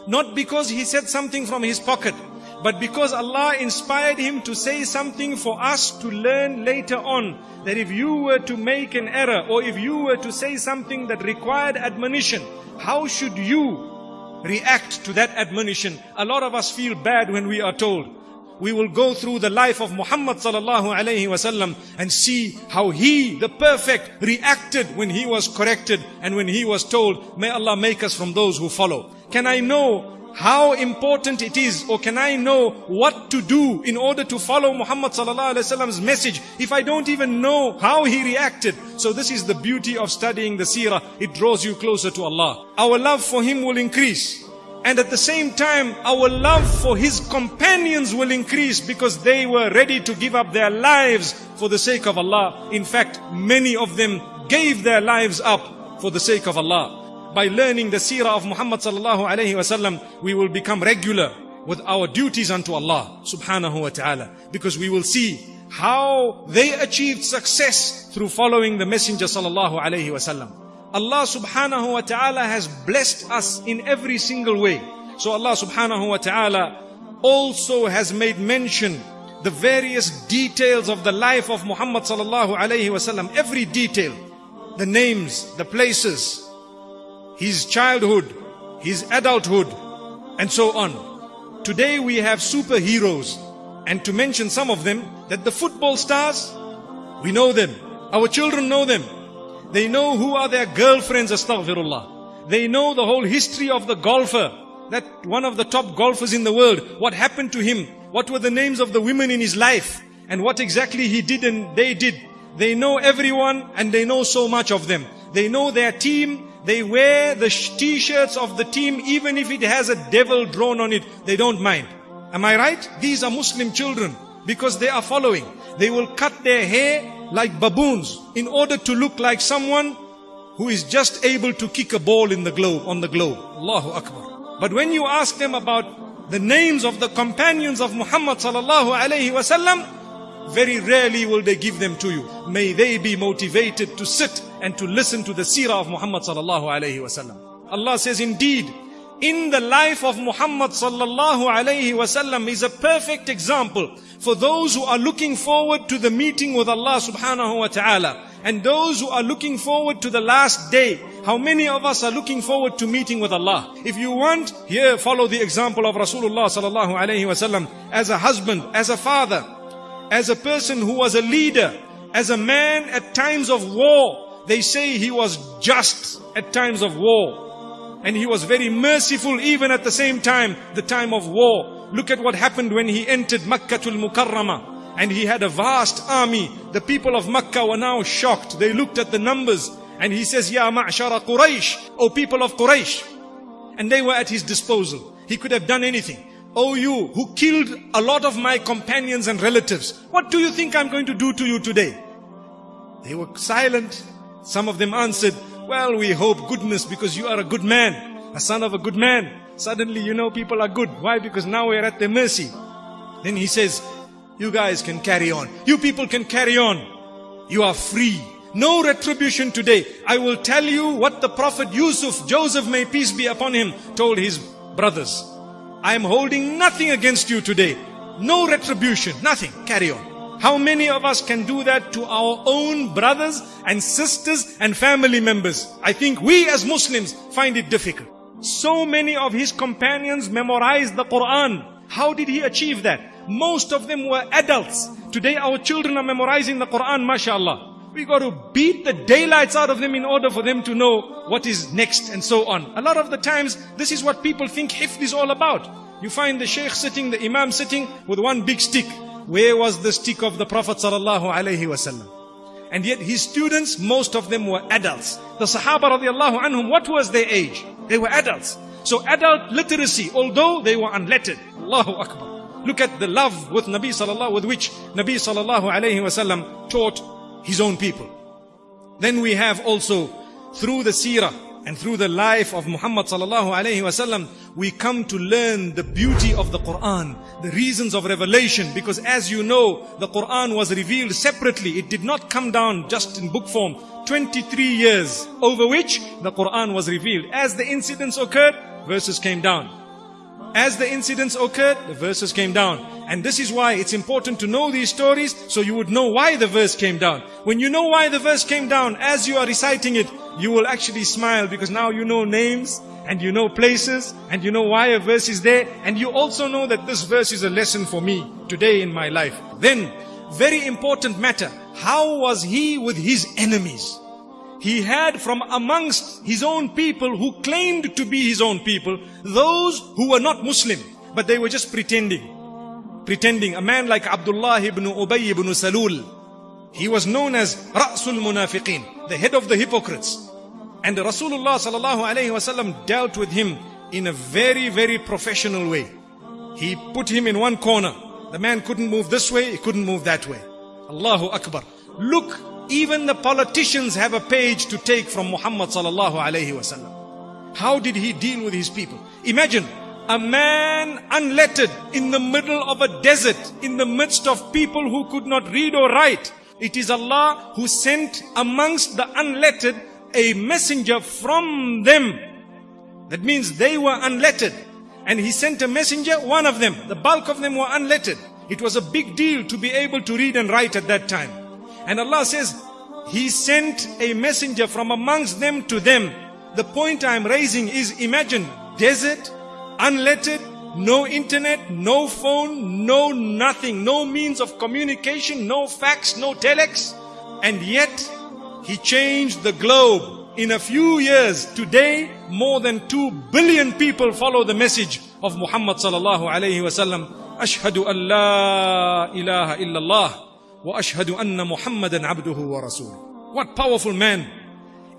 Not because he said something from his pocket, but because Allah inspired him to say something for us to learn later on. That if you were to make an error or if you were to say something that required admonition, how should you react to that admonition? A lot of us feel bad when we are told. We will go through the life of Muhammad sallallahu alayhi wasallam and see how he, the perfect, reacted when he was corrected and when he was told, may Allah make us from those who follow. Can I know how important it is or can I know what to do in order to follow Muhammad sallallahu alaihi wasallam's message? If I don't even know how he reacted. So this is the beauty of studying the seerah. It draws you closer to Allah. Our love for him will increase. And at the same time our love for his companions will increase because they were ready to give up their lives for the sake of Allah. In fact many of them gave their lives up for the sake of Allah by learning the seerah of Muhammad sallallahu alayhi wasallam, we will become regular with our duties unto Allah subhanahu wa ta'ala. Because we will see how they achieved success through following the Messenger sallallahu alayhi wasallam. Allah subhanahu wa ta'ala has blessed us in every single way. So Allah subhanahu wa ta'ala also has made mention the various details of the life of Muhammad sallallahu alayhi wasallam. Every detail, the names, the places, his childhood, his adulthood, and so on. Today we have superheroes, and to mention some of them, that the football stars, we know them. Our children know them. They know who are their girlfriends, astaghfirullah. They know the whole history of the golfer, that one of the top golfers in the world, what happened to him, what were the names of the women in his life, and what exactly he did and they did. They know everyone and they know so much of them. They know their team, they wear the t-shirts of the team even if it has a devil drawn on it. They don't mind. Am I right? These are Muslim children because they are following. They will cut their hair like baboons in order to look like someone who is just able to kick a ball in the globe, on the globe. Allahu Akbar. But when you ask them about the names of the companions of Muhammad sallallahu alayhi wasallam, very rarely will they give them to you. May they be motivated to sit and to listen to the seerah of Muhammad sallallahu alayhi wasallam. Allah says, indeed, in the life of Muhammad sallallahu alayhi wasallam is a perfect example for those who are looking forward to the meeting with Allah subhanahu wa ta'ala and those who are looking forward to the last day. How many of us are looking forward to meeting with Allah? If you want, here follow the example of Rasulullah sallallahu alayhi wasallam as a husband, as a father, as a person who was a leader, as a man at times of war. They say he was just at times of war. And he was very merciful even at the same time, the time of war. Look at what happened when he entered Makkah al Mukarramah. and he had a vast army. The people of Makkah were now shocked. They looked at the numbers and he says, Ya ma'shara Quraysh, O people of Quraysh. And they were at his disposal. He could have done anything. O you who killed a lot of my companions and relatives, what do you think I'm going to do to you today? They were silent. Some of them answered, well, we hope goodness because you are a good man, a son of a good man. Suddenly you know people are good. Why? Because now we're at their mercy. Then he says, you guys can carry on. You people can carry on. You are free. No retribution today. I will tell you what the Prophet Yusuf, Joseph may peace be upon him, told his brothers. I am holding nothing against you today. No retribution, nothing. Carry on. How many of us can do that to our own brothers and sisters and family members? I think we as Muslims find it difficult. So many of his companions memorized the Quran. How did he achieve that? Most of them were adults. Today our children are memorizing the Quran, mashallah. We got to beat the daylights out of them in order for them to know what is next and so on. A lot of the times, this is what people think hifd is all about. You find the sheikh sitting, the imam sitting with one big stick. Where was the stick of the Prophet sallallahu wasallam? And yet his students, most of them were adults. The Sahaba radiallahu anhum, what was their age? They were adults. So adult literacy, although they were unlettered. Allahu Akbar. Look at the love with Nabi sallallahu, with which Nabi sallallahu wasallam taught his own people. Then we have also through the seerah and through the life of Muhammad sallallahu alayhi wasallam, we come to learn the beauty of the Quran, the reasons of revelation. Because as you know, the Quran was revealed separately. It did not come down just in book form. 23 years over which the Quran was revealed. As the incidents occurred, verses came down. As the incidents occurred, the verses came down. And this is why it's important to know these stories so you would know why the verse came down. When you know why the verse came down, as you are reciting it, you will actually smile because now you know names and you know places and you know why a verse is there and you also know that this verse is a lesson for me today in my life. Then, very important matter, how was he with his enemies? he had from amongst his own people who claimed to be his own people, those who were not Muslim, but they were just pretending. Pretending. A man like Abdullah ibn Ubay ibn Salul, he was known as Ra'sul Munafiqeen, the head of the hypocrites. And Rasulullah sallallahu alayhi wasallam dealt with him in a very, very professional way. He put him in one corner. The man couldn't move this way, he couldn't move that way. Allahu Akbar. Look even the politicians have a page to take from Muhammad sallallahu alayhi wasallam. How did he deal with his people? Imagine a man unlettered in the middle of a desert, in the midst of people who could not read or write. It is Allah who sent amongst the unlettered a messenger from them. That means they were unlettered. And he sent a messenger, one of them. The bulk of them were unlettered. It was a big deal to be able to read and write at that time. And Allah says, He sent a messenger from amongst them to them. The point I'm raising is imagine desert, unlettered, no internet, no phone, no nothing, no means of communication, no fax, no telex. And yet, he changed the globe. In a few years, today, more than 2 billion people follow the message of Muhammad sallallahu alayhi wasallam. Ashhadu an la ilaha illallah wa ashhadu anna Muhammadan abduhu wa rasul. What powerful man.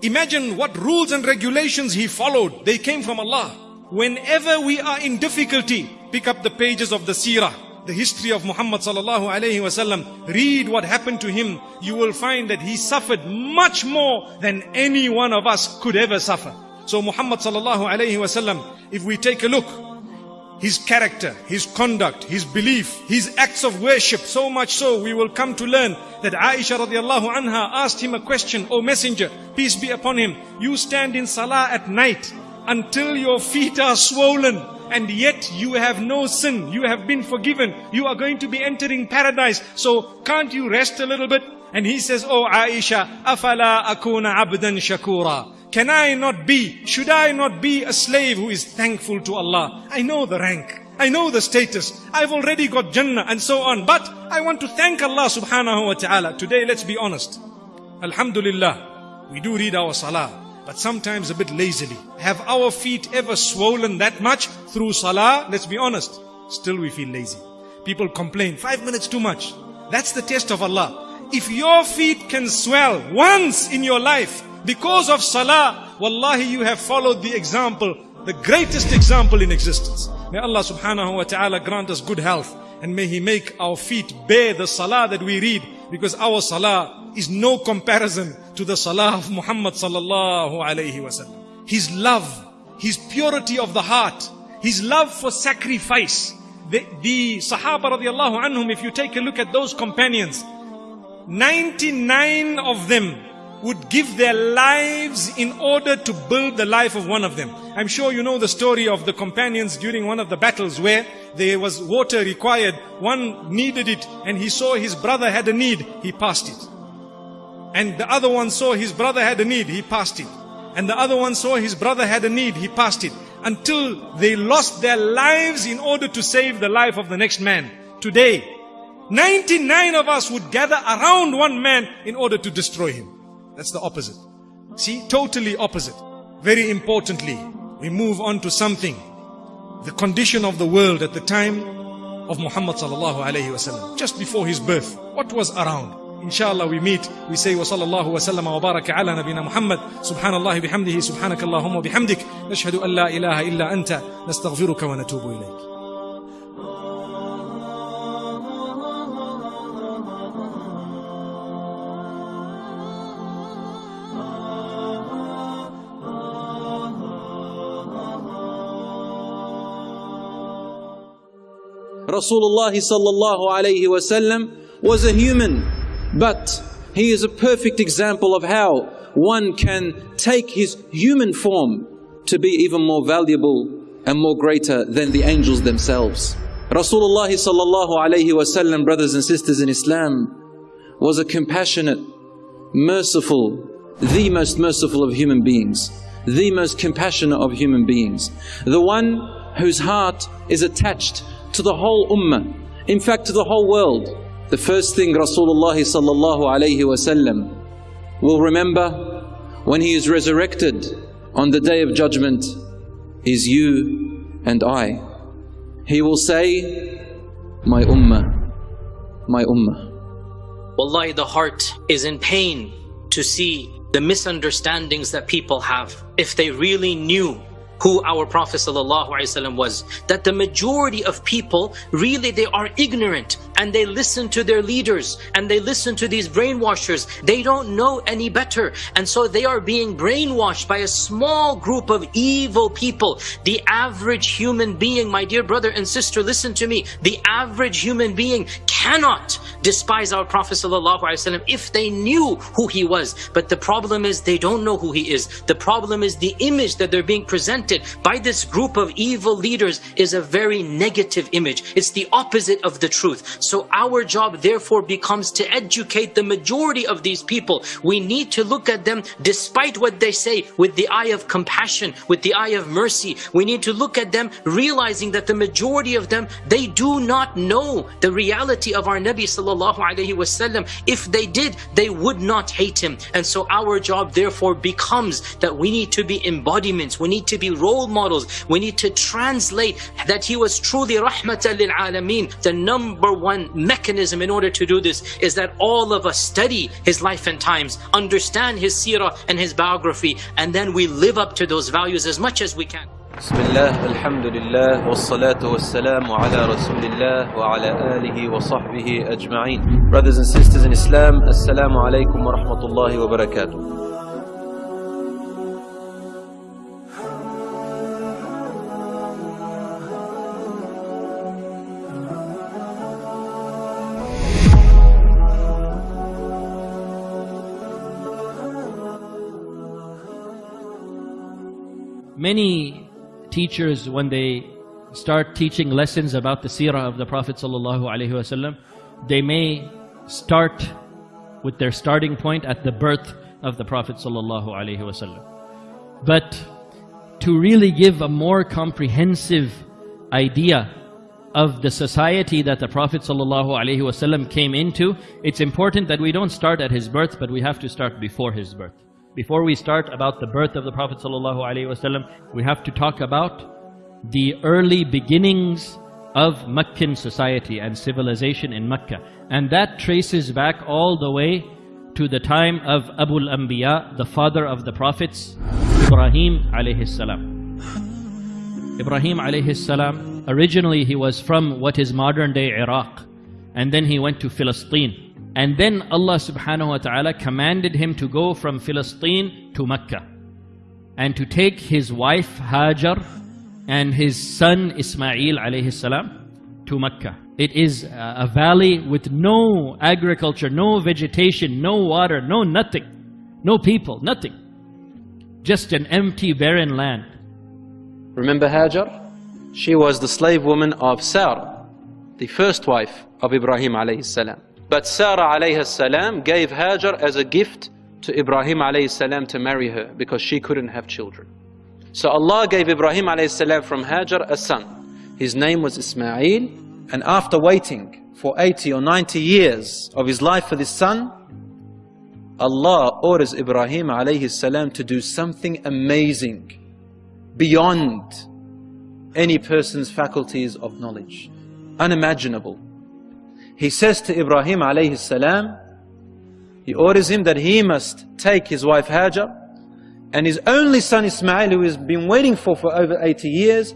Imagine what rules and regulations he followed. They came from Allah. Whenever we are in difficulty, pick up the pages of the seerah, the history of Muhammad sallallahu alayhi wasallam. Read what happened to him. You will find that he suffered much more than any one of us could ever suffer. So Muhammad sallallahu alayhi wasallam, if we take a look, his character, his conduct, his belief, his acts of worship, so much so we will come to learn that Aisha radiallahu anha asked him a question, O messenger, peace be upon him, you stand in salah at night until your feet are swollen and yet you have no sin, you have been forgiven, you are going to be entering paradise, so can't you rest a little bit? And he says, Oh Aisha, afala akuna abdan shakura. Can I not be, should I not be a slave who is thankful to Allah? I know the rank. I know the status. I've already got Jannah and so on. But I want to thank Allah subhanahu wa ta'ala. Today, let's be honest. Alhamdulillah, we do read our salah, but sometimes a bit lazily. Have our feet ever swollen that much through salah? Let's be honest. Still we feel lazy. People complain, five minutes too much. That's the test of Allah. If your feet can swell once in your life because of salah, wallahi you have followed the example, the greatest example in existence. May Allah subhanahu wa ta'ala grant us good health and may He make our feet bear the salah that we read because our salah is no comparison to the salah of Muhammad sallallahu alayhi wasallam. His love, His purity of the heart, His love for sacrifice. The, the Sahaba radiallahu anhum, if you take a look at those companions, 99 of them would give their lives in order to build the life of one of them. I'm sure you know the story of the companions during one of the battles where there was water required. One needed it and he saw his brother had a need. He passed it. And the other one saw his brother had a need. He passed it. And the other one saw his brother had a need. He passed it. Until they lost their lives in order to save the life of the next man. Today, 99 of us would gather around one man in order to destroy him. That's the opposite. See, totally opposite. Very importantly, we move on to something. The condition of the world at the time of Muhammad sallallahu alayhi wasallam, just before his birth. What was around? Inshallah we meet, we say wa sallam wa baraka ala nabina Muhammad, subhanallah bihamdihi, subhanak Allahumma bihamdik, nashhadu an la ilaha illa anta, nastaghfiruka wa natubu ilayk. Rasulullah sallallahu alayhi wasallam was a human, but he is a perfect example of how one can take his human form to be even more valuable and more greater than the angels themselves. Rasulullah sallallahu alayhi wasallam, brothers and sisters in Islam, was a compassionate, merciful, the most merciful of human beings, the most compassionate of human beings, the one whose heart is attached to the whole ummah, in fact to the whole world. The first thing Rasulullah sallallahu alayhi wasallam will remember when he is resurrected on the day of judgment is you and I. He will say, my ummah, my ummah. Wallahi, the heart is in pain to see the misunderstandings that people have. If they really knew who our Prophet ﷺ was. That the majority of people, really they are ignorant and they listen to their leaders and they listen to these brainwashers. They don't know any better. And so they are being brainwashed by a small group of evil people. The average human being, my dear brother and sister, listen to me. The average human being cannot despise our Prophet ﷺ if they knew who he was. But the problem is they don't know who he is. The problem is the image that they're being presented by this group of evil leaders is a very negative image. It's the opposite of the truth. So our job therefore becomes to educate the majority of these people. We need to look at them despite what they say with the eye of compassion, with the eye of mercy. We need to look at them realizing that the majority of them, they do not know the reality of our Nabi sallallahu alaihi wasallam. If they did, they would not hate him. And so our job therefore becomes that we need to be embodiments. We need to be role models. We need to translate that he was truly rahmatan lil alameen. The number one one mechanism in order to do this is that all of us study his life and times, understand his seerah and his biography, and then we live up to those values as much as we can. بسم الله الحمد لله والصلاة والسلام على رسول الله وعلى آله وصحبه أجمعين Brothers and sisters in Islam, Assalamu alaikum wa rahmatullahi wa barakatuh Many teachers, when they start teaching lessons about the seerah of the Prophet ﷺ, they may start with their starting point at the birth of the Prophet ﷺ. But to really give a more comprehensive idea of the society that the Prophet ﷺ came into, it's important that we don't start at his birth, but we have to start before his birth. Before we start about the birth of the Prophet ﷺ, we have to talk about the early beginnings of Meccan society and civilization in Mecca. And that traces back all the way to the time of Abu al-Anbiya, the father of the prophets, Ibrahim salam. Ibrahim salam, originally he was from what is modern day Iraq. And then he went to Philistine. And then Allah subhanahu wa ta'ala commanded him to go from Philistine to Mecca. And to take his wife Hajar and his son Ismail alayhi salam to Mecca. It is a valley with no agriculture, no vegetation, no water, no nothing, no people, nothing. Just an empty, barren land. Remember Hajar? She was the slave woman of Sarah, the first wife of Ibrahim alayhi salam. But Sarah alayhi salam gave Hajar as a gift to Ibrahim alayhi salam to marry her because she couldn't have children. So Allah gave Ibrahim alayhi salam from Hajar a son. His name was Ismail. And after waiting for 80 or 90 years of his life for this son, Allah orders Ibrahim alayhi salam to do something amazing beyond any person's faculties of knowledge. Unimaginable. He says to Ibrahim salam, he orders him that he must take his wife Hajar and his only son Ismail, who has been waiting for for over 80 years,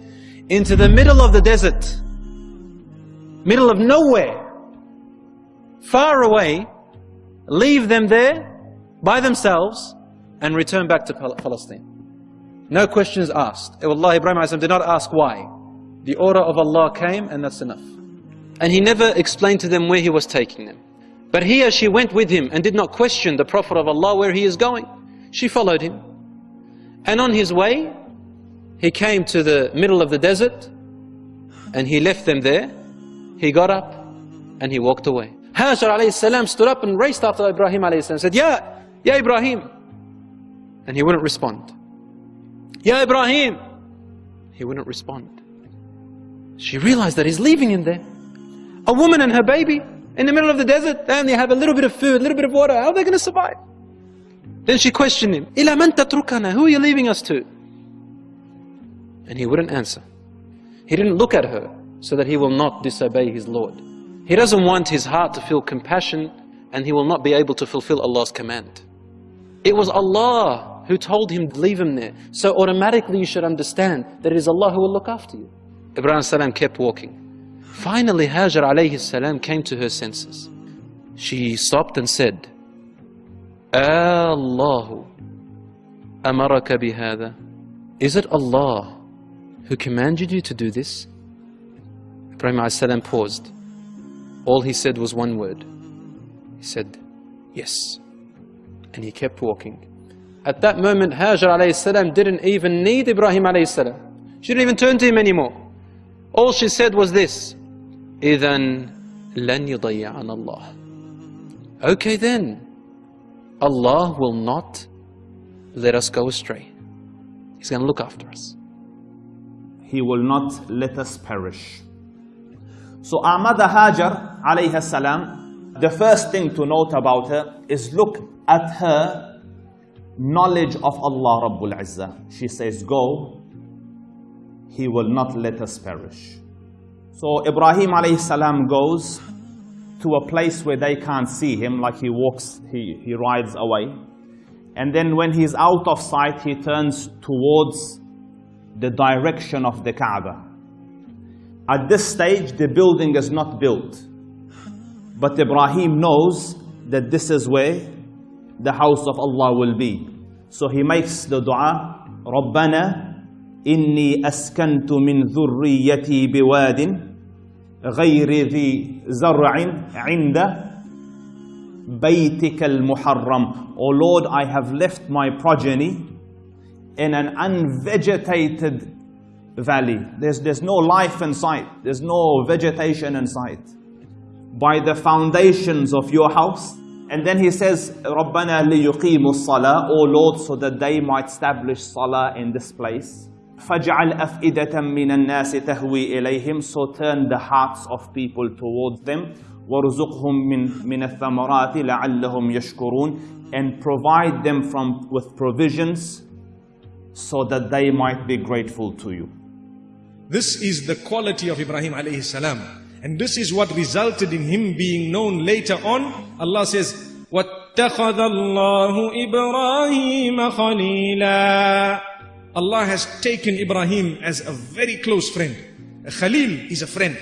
into the middle of the desert, middle of nowhere, far away, leave them there by themselves and return back to Palestine. No questions asked. Eh, Allah Ibrahim did not ask why. The order of Allah came and that's enough. And he never explained to them where he was taking them. But here she went with him and did not question the Prophet of Allah where he is going. She followed him. And on his way, he came to the middle of the desert and he left them there. He got up and he walked away. Hajar alayhi stood up and raced after Ibrahim alayhi salam said, Ya, Ya Ibrahim. And he wouldn't respond. Ya Ibrahim. He wouldn't respond. She realized that he's leaving him there. A woman and her baby in the middle of the desert, they only have a little bit of food, a little bit of water. How are they going to survive? Then she questioned him, إِلَى مَنْ تَتْرُكَنَا Who are you leaving us to? And he wouldn't answer. He didn't look at her so that he will not disobey his Lord. He doesn't want his heart to feel compassion and he will not be able to fulfill Allah's command. It was Allah who told him to leave him there. So automatically you should understand that it is Allah who will look after you. Ibrahim salam kept walking. Finally, Hajar alayhi salam came to her senses. She stopped and said, Allahu amaraka bihada. Is it Allah who commanded you to do this? Ibrahim alayhi paused. All he said was one word. He said, Yes. And he kept walking. At that moment, Hajar alayhi salam didn't even need Ibrahim alayhi salam. She didn't even turn to him anymore. All she said was this, إِذَن لَن يُضَيِّعَنَ اللَّهِ Okay then, Allah will not let us go astray. He's going to look after us. He will not let us perish. So our mother Hajar alayhi salam, the first thing to note about her is look at her knowledge of Allah Rabbul Izzah. She says, go, He will not let us perish. So Ibrahim alayhi salam goes, to a place where they can't see him, like he walks, he, he rides away. And then when he's out of sight, he turns towards the direction of the Kaaba. At this stage, the building is not built. But Ibrahim knows that this is where the house of Allah will be. So he makes the dua, رَبَّنَا إِنِّي أَسْكَنْتُ مِنْ ذُرِّيَّتِي بِوَادٍ غير ذي زرع عند بيتك المحرم O Lord, I have left my progeny in an unvegetated valley. There's, there's no life in sight. There's no vegetation in sight. By the foundations of your house. And then he says, رَبَّنَا لِيُقِيمُوا الصَّلَاةِ O Lord, so that they might establish salah in this place. فَجْعَلْ أَفْئِدَةً مِّنَ النَّاسِ تَهْوِي إِلَيْهِمْ So turn the hearts of people towards them. وَارْزُقْهُم مِّن, من الثَّمَرَاتِ لَعَلَّهُمْ يَشْكُرُونَ And provide them from, with provisions so that they might be grateful to you. This is the quality of Ibrahim alayhi salam. And this is what resulted in him being known later on. Allah says, وَاتَّخَذَ اللَّهُ إِبْرَاهِيمَ خَلِيلًا Allah has taken Ibrahim as a very close friend. Khalil is a friend.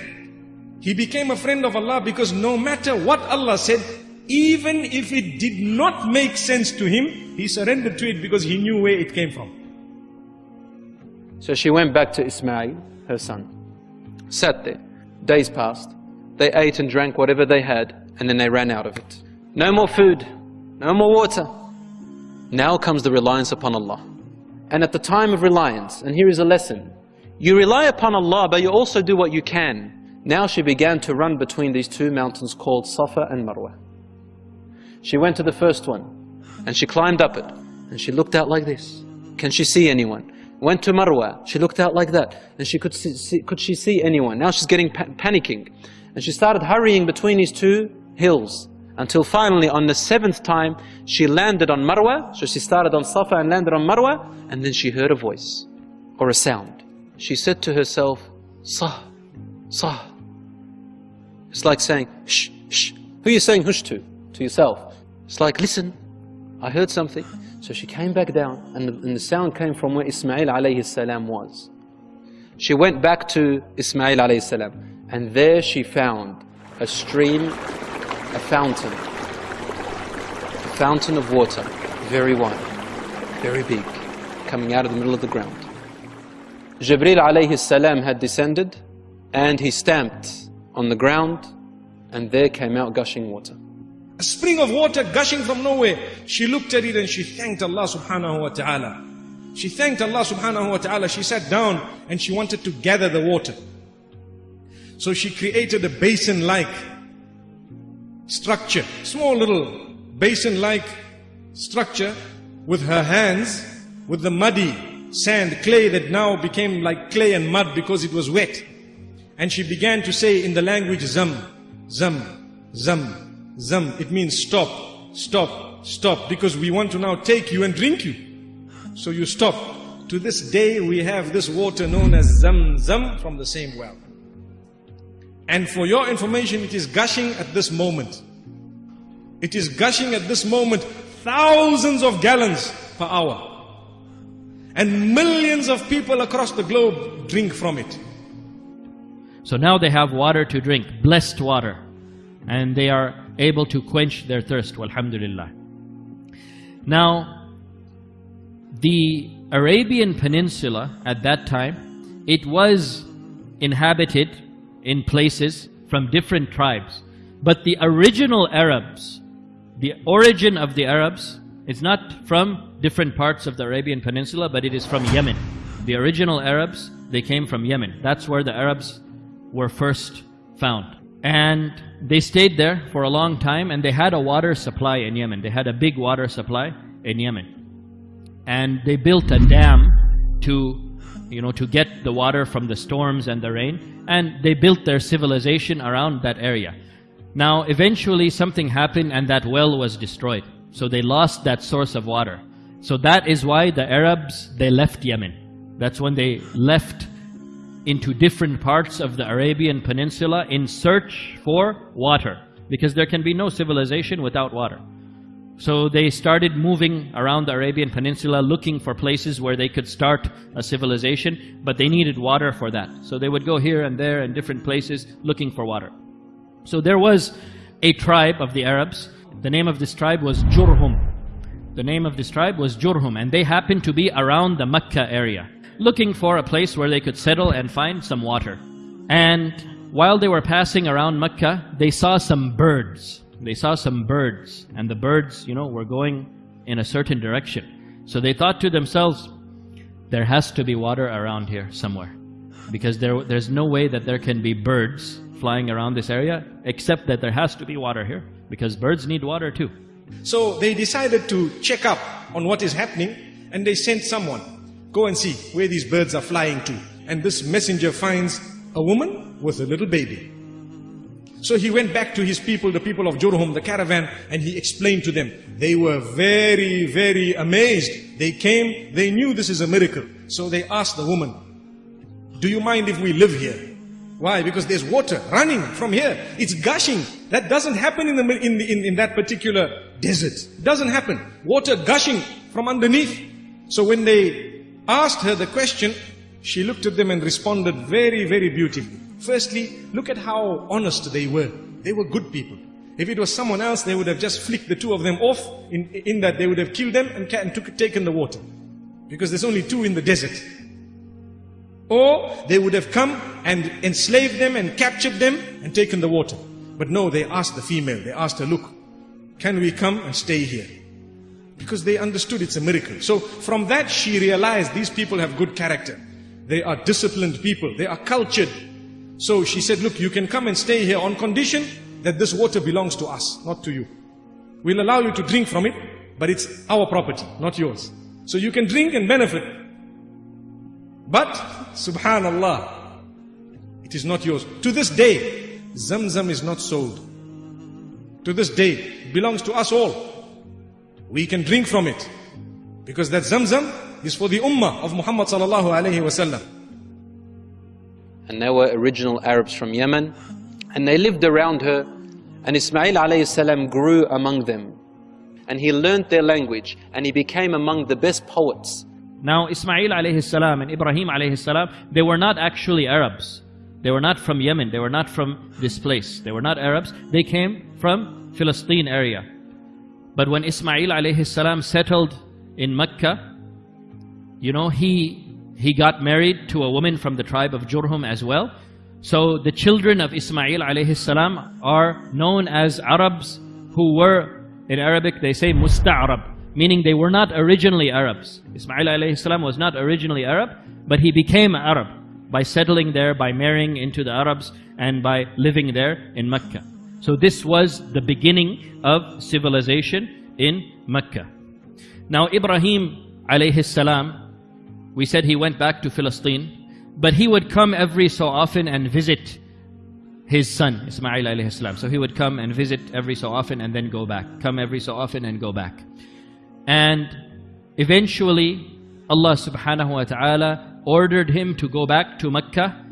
He became a friend of Allah because no matter what Allah said, even if it did not make sense to him, he surrendered to it because he knew where it came from. So she went back to Ismail, her son, sat there. Days passed. They ate and drank whatever they had, and then they ran out of it. No more food, no more water. Now comes the reliance upon Allah. And at the time of reliance, and here is a lesson, you rely upon Allah, but you also do what you can. Now she began to run between these two mountains called Safa and Marwa. She went to the first one, and she climbed up it, and she looked out like this. Can she see anyone? Went to Marwa, she looked out like that, and she could see, see could she see anyone? Now she's getting pa panicking. And she started hurrying between these two hills, until finally on the seventh time, she landed on Marwa, so she started on Safa and landed on Marwa, and then she heard a voice, or a sound. She said to herself, Sah, Sah. It's like saying, shh, shh. Who are you saying hush to? To yourself. It's like, listen, I heard something. So she came back down, and the, and the sound came from where Ismail alayhi salam was. She went back to Ismail alayhi salam, and there she found a stream, a fountain, a fountain of water, very wide, very big, coming out of the middle of the ground. Jibril alayhi salam had descended, and he stamped on the ground, and there came out gushing water. A spring of water gushing from nowhere. She looked at it and she thanked Allah subhanahu wa ta'ala. She thanked Allah subhanahu wa ta'ala. She sat down and she wanted to gather the water. So she created a basin-like structure, small little basin-like structure with her hands, with the muddy sand, clay that now became like clay and mud because it was wet. And she began to say in the language Zam, Zam, Zam, Zam, it means stop, stop, stop, because we want to now take you and drink you. So you stop. To this day, we have this water known as Zam Zam from the same well. And for your information, it is gushing at this moment. It is gushing at this moment thousands of gallons per hour. And millions of people across the globe drink from it. So now they have water to drink, blessed water. And they are able to quench their thirst, alhamdulillah. Now, the Arabian Peninsula at that time, it was inhabited in places from different tribes. But the original Arabs, the origin of the Arabs, is not from different parts of the Arabian Peninsula, but it is from Yemen. The original Arabs, they came from Yemen. That's where the Arabs were first found. And they stayed there for a long time and they had a water supply in Yemen. They had a big water supply in Yemen. And they built a dam to, you know, to get the water from the storms and the rain. And they built their civilization around that area. Now, eventually something happened and that well was destroyed. So they lost that source of water. So that is why the Arabs, they left Yemen. That's when they left into different parts of the Arabian Peninsula in search for water because there can be no civilization without water. So they started moving around the Arabian Peninsula looking for places where they could start a civilization, but they needed water for that. So they would go here and there and different places looking for water. So there was a tribe of the Arabs. The name of this tribe was Jurhum. The name of this tribe was Jurhum, and they happened to be around the Mecca area looking for a place where they could settle and find some water. And while they were passing around Mecca, they saw some birds. They saw some birds, and the birds, you know, were going in a certain direction. So they thought to themselves, there has to be water around here somewhere. Because there, there's no way that there can be birds flying around this area, except that there has to be water here, because birds need water too. So they decided to check up on what is happening, and they sent someone Go and see where these birds are flying to. And this messenger finds a woman with a little baby. So he went back to his people, the people of Jurhum, the caravan, and he explained to them. They were very, very amazed. They came, they knew this is a miracle. So they asked the woman, Do you mind if we live here? Why? Because there's water running from here. It's gushing. That doesn't happen in, the, in, in, in that particular desert. It doesn't happen. Water gushing from underneath. So when they asked her the question, she looked at them and responded very, very beautifully. Firstly, look at how honest they were. They were good people. If it was someone else, they would have just flicked the two of them off, in, in that they would have killed them and, and took, taken the water. Because there's only two in the desert. Or they would have come and enslaved them and captured them and taken the water. But no, they asked the female, they asked her, look, can we come and stay here? Because they understood it's a miracle. So from that she realized these people have good character. They are disciplined people. They are cultured. So she said, look, you can come and stay here on condition that this water belongs to us, not to you. We'll allow you to drink from it, but it's our property, not yours. So you can drink and benefit. But, subhanallah, it is not yours. To this day, Zamzam is not sold. To this day, it belongs to us all. We can drink from it. Because that Zamzam is for the ummah of Muhammad sallallahu alayhi wasallam. And they were original Arabs from Yemen. And they lived around her. And Ismail alayhi salam grew among them. And he learned their language. And he became among the best poets. Now Ismail alayhi salam and Ibrahim alayhi salam, they were not actually Arabs. They were not from Yemen. They were not from this place. They were not Arabs. They came from Philistine area. But when Ismail alayhi salam settled in Mecca, you know, he, he got married to a woman from the tribe of Jurhum as well. So the children of Ismail alayhi salam are known as Arabs who were, in Arabic they say Musta'arab, meaning they were not originally Arabs. Ismail alayhi salam was not originally Arab, but he became Arab by settling there, by marrying into the Arabs, and by living there in Mecca. So this was the beginning of civilization in Mecca. Now Ibrahim alayhi salam, we said he went back to Philistine, but he would come every so often and visit his son, Ismail alayhi salam. So he would come and visit every so often and then go back. Come every so often and go back. And eventually, Allah subhanahu wa ta'ala ordered him to go back to Mecca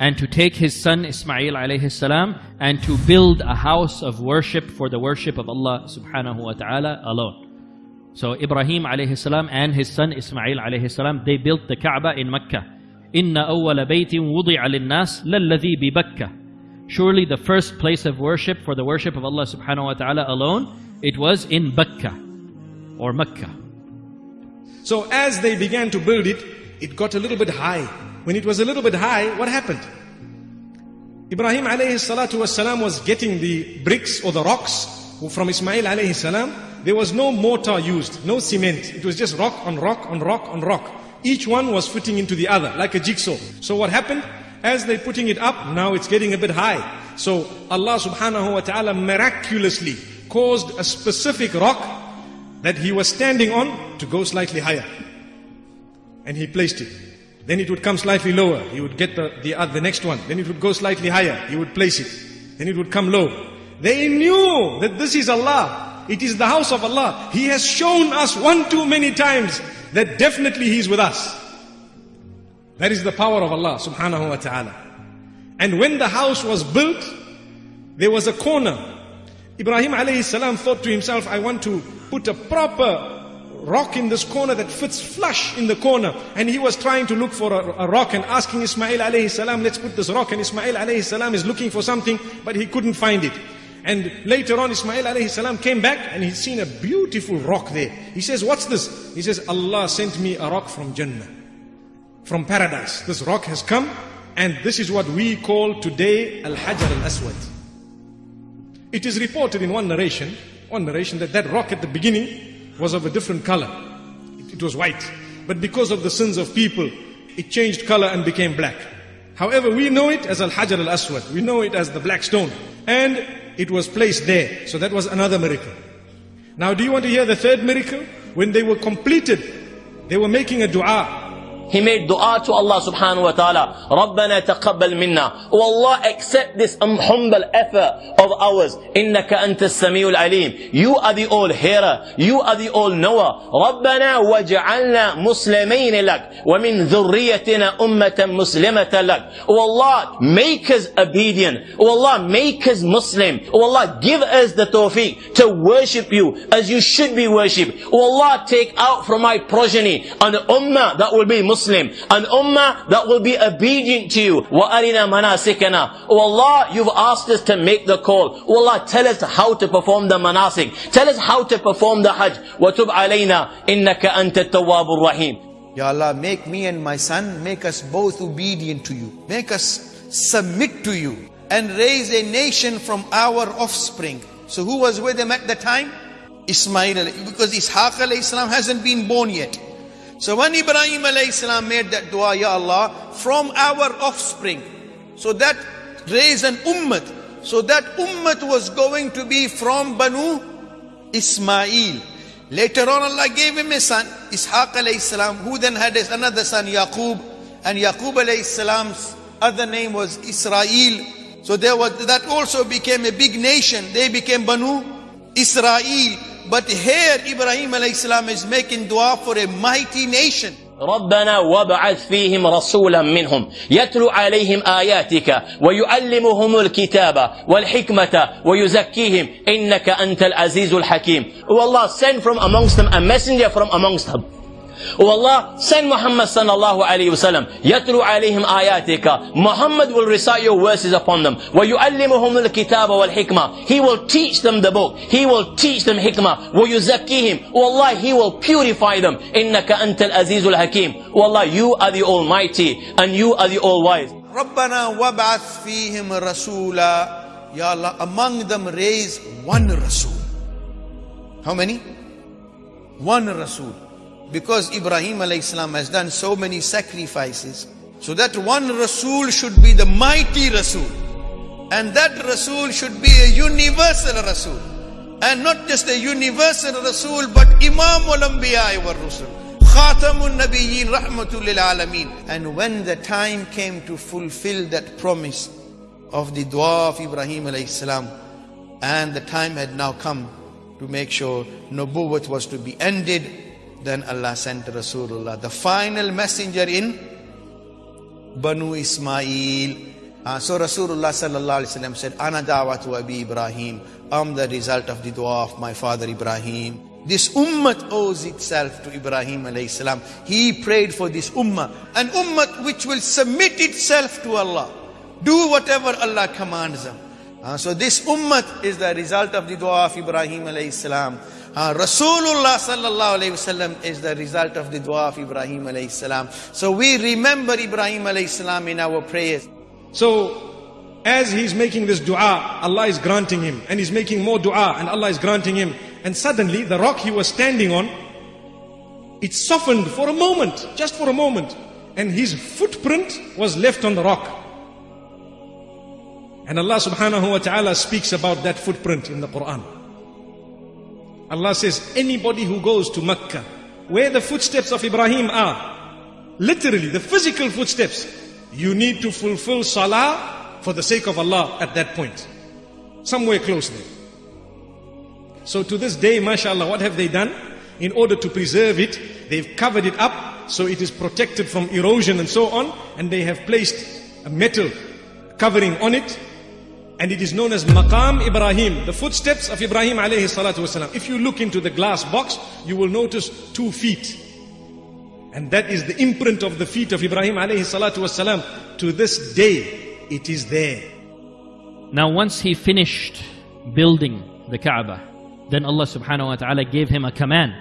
and to take his son Ismail alayhi salam and to build a house of worship for the worship of Allah subhanahu wa ta'ala alone. So Ibrahim alayhi salam and his son Ismail alayhi salam, they built the Kaaba in Mecca. Inna awwala baytin wudi'a lin-nas lalladhi bi. Surely the first place of worship for the worship of Allah subhanahu wa ta'ala alone, it was in Bakka or Mecca. So as they began to build it, it got a little bit high. When it was a little bit high, what happened? Ibrahim alayhi salatu was getting the bricks or the rocks from Ismail alayhi salam. There was no mortar used, no cement. It was just rock on rock on rock on rock. Each one was fitting into the other like a jigsaw. So what happened? As they're putting it up, now it's getting a bit high. So Allah subhanahu wa ta'ala miraculously caused a specific rock that he was standing on to go slightly higher. And he placed it. Then it would come slightly lower. He would get the, the, uh, the next one. Then it would go slightly higher. He would place it. Then it would come low. They knew that this is Allah. It is the house of Allah. He has shown us one too many times that definitely He is with us. That is the power of Allah subhanahu wa ta'ala. And when the house was built, there was a corner. Ibrahim alayhi salam thought to himself, I want to put a proper rock in this corner that fits flush in the corner. And he was trying to look for a, a, rock and asking Ismail alayhi salam, let's put this rock. And Ismail alayhi salam is looking for something, but he couldn't find it. And later on, Ismail alayhi salam came back and he's seen a beautiful rock there. He says, what's this? He says, Allah sent me a rock from Jannah, from paradise. This rock has come and this is what we call today Al-Hajar Al-Aswad. It is reported in one narration, one narration that that rock at the beginning was of a different color. It, it was white. But because of the sins of people, it changed color and became black. However, we know it as Al-Hajar Al-Aswad. We know it as the black stone. And it was placed there. So that was another miracle. Now do you want to hear the third miracle? When they were completed, they were making a dua. He made dua to Allah subhanahu wa ta'ala. رَبَّنَا تَقَبَّلْ مِنَّا Oh Allah, accept this um, humble effort of ours. إِنَّكَ أَنْتَ السَّمِيعُ الْعَلِيمُ You are the all hearer. You are the all knower. رَبَّنَا وَجَعَلْنَا مُسْلِمَيْنِ لَكَ وَمِنْ ذُرِّيَّتِنَا أُمَّةً مُسْلِمَةً لَكَ Oh Allah, make us obedient. Oh Allah, make us Muslim. Oh Allah, give us the tawfiq to worship you as you should be worshipped. Oh Allah, take out from my progeny an ummah that will be Muslim, an ummah that will be obedient to you. وَأَرِنَا مَنَاسِكَنَا Oh Allah, you've asked us to make the call. Oh Allah, tell us how to perform the manasik. Tell us how to perform the hajj. وَتُبْ عَلَيْنَا إِنَّكَ أَنْتَ التَّوَّابُ الرَّحِيمُ Ya Allah, make me and my son, make us both obedient to you. Make us submit to you and raise a nation from our offspring. So who was with him at the time? Ismail, because Ishaq alayhi salam hasn't been born yet. So when Ibrahim alayhi made that dua, Ya Allah, from our offspring, so that raised an ummah. So that ummah was going to be from Banu Ismail. Later on Allah gave him a son, Ishaq alayhi salam, who then had another son, Yaqub. And Yaqub alayhi salam's other name was Israel. So there was, that also became a big nation. They became Banu Israel. But here Ibrahim alayhi salam is making dua for a mighty nation. ربنا وابعث فيهم رسولا منهم يتلو عليهم آياتك ويعلمهم الكتاب والحكمة ويزكيهم إنك أنت العزيز الحكيم Oh Allah send from amongst them a messenger from amongst them Oh Allah, send Muhammad sallallahu alayhi wasallam. Yatlu alayhim ayatika. Muhammad will recite your verses upon them. وَيُعَلِّمُهُمُ الْكِتَابَ وَالْحِكْمَةِ He will teach them the book. He will teach them hikmah. وَيُزَكِّيهِمْ Oh Allah, He will purify them. إِنَّكَ أَنْتَ الْأَزِيزُ الْحَكِيمُ Oh Allah, you are the Almighty and you are the All-Wise. رَبَّنَا وَابْعَثْ فِيهِمْ رَسُولًا Ya Allah, among them raise one Rasul. How many? One Rasul. Because Ibrahim salam has done so many sacrifices. So that one Rasul should be the mighty Rasul. And that Rasul should be a universal Rasul. And not just a universal Rasul, but Imam al-Anbiya wa Rasul. Khatamun Nabiyyin Rahmatul Alameen. And when the time came to fulfill that promise of the dua of Ibrahim salam, and the time had now come to make sure Nubuwwat was to be ended, then Allah sent Rasulullah, the final messenger in Banu Ismail. Uh, so Rasulullah sallallahu alaihi wasallam said, "Ana da'watu Abi Ibrahim." I'm the result of the dua of my father Ibrahim. This ummah owes itself to Ibrahim alayhi salam. He prayed for this ummah, an ummah which will submit itself to Allah, do whatever Allah commands them. Uh, so this ummah is the result of the dua of Ibrahim alayhi salam. Uh, Rasulullah sallallahu alayhi wasallam is the result of the dua of Ibrahim alayhi salam. So we remember Ibrahim alayhi salam in our prayers. So, as he's making this dua, Allah is granting him. And he's making more dua and Allah is granting him. And suddenly, the rock he was standing on, it softened for a moment, just for a moment. And his footprint was left on the rock. And Allah subhanahu wa ta'ala speaks about that footprint in the Quran. Allah says, anybody who goes to Mecca, where the footsteps of Ibrahim are, literally the physical footsteps, you need to fulfill salah for the sake of Allah at that point. Somewhere close there. So to this day, mashallah, what have they done? In order to preserve it, they've covered it up so it is protected from erosion and so on, and they have placed a metal covering on it and it is known as Maqam Ibrahim, the footsteps of Ibrahim alayhi salatu wasalam. If you look into the glass box, you will notice two feet. And that is the imprint of the feet of Ibrahim alayhi salatu wasalam. To this day, it is there. Now once he finished building the Kaaba, then Allah subhanahu wa ta'ala gave him a command.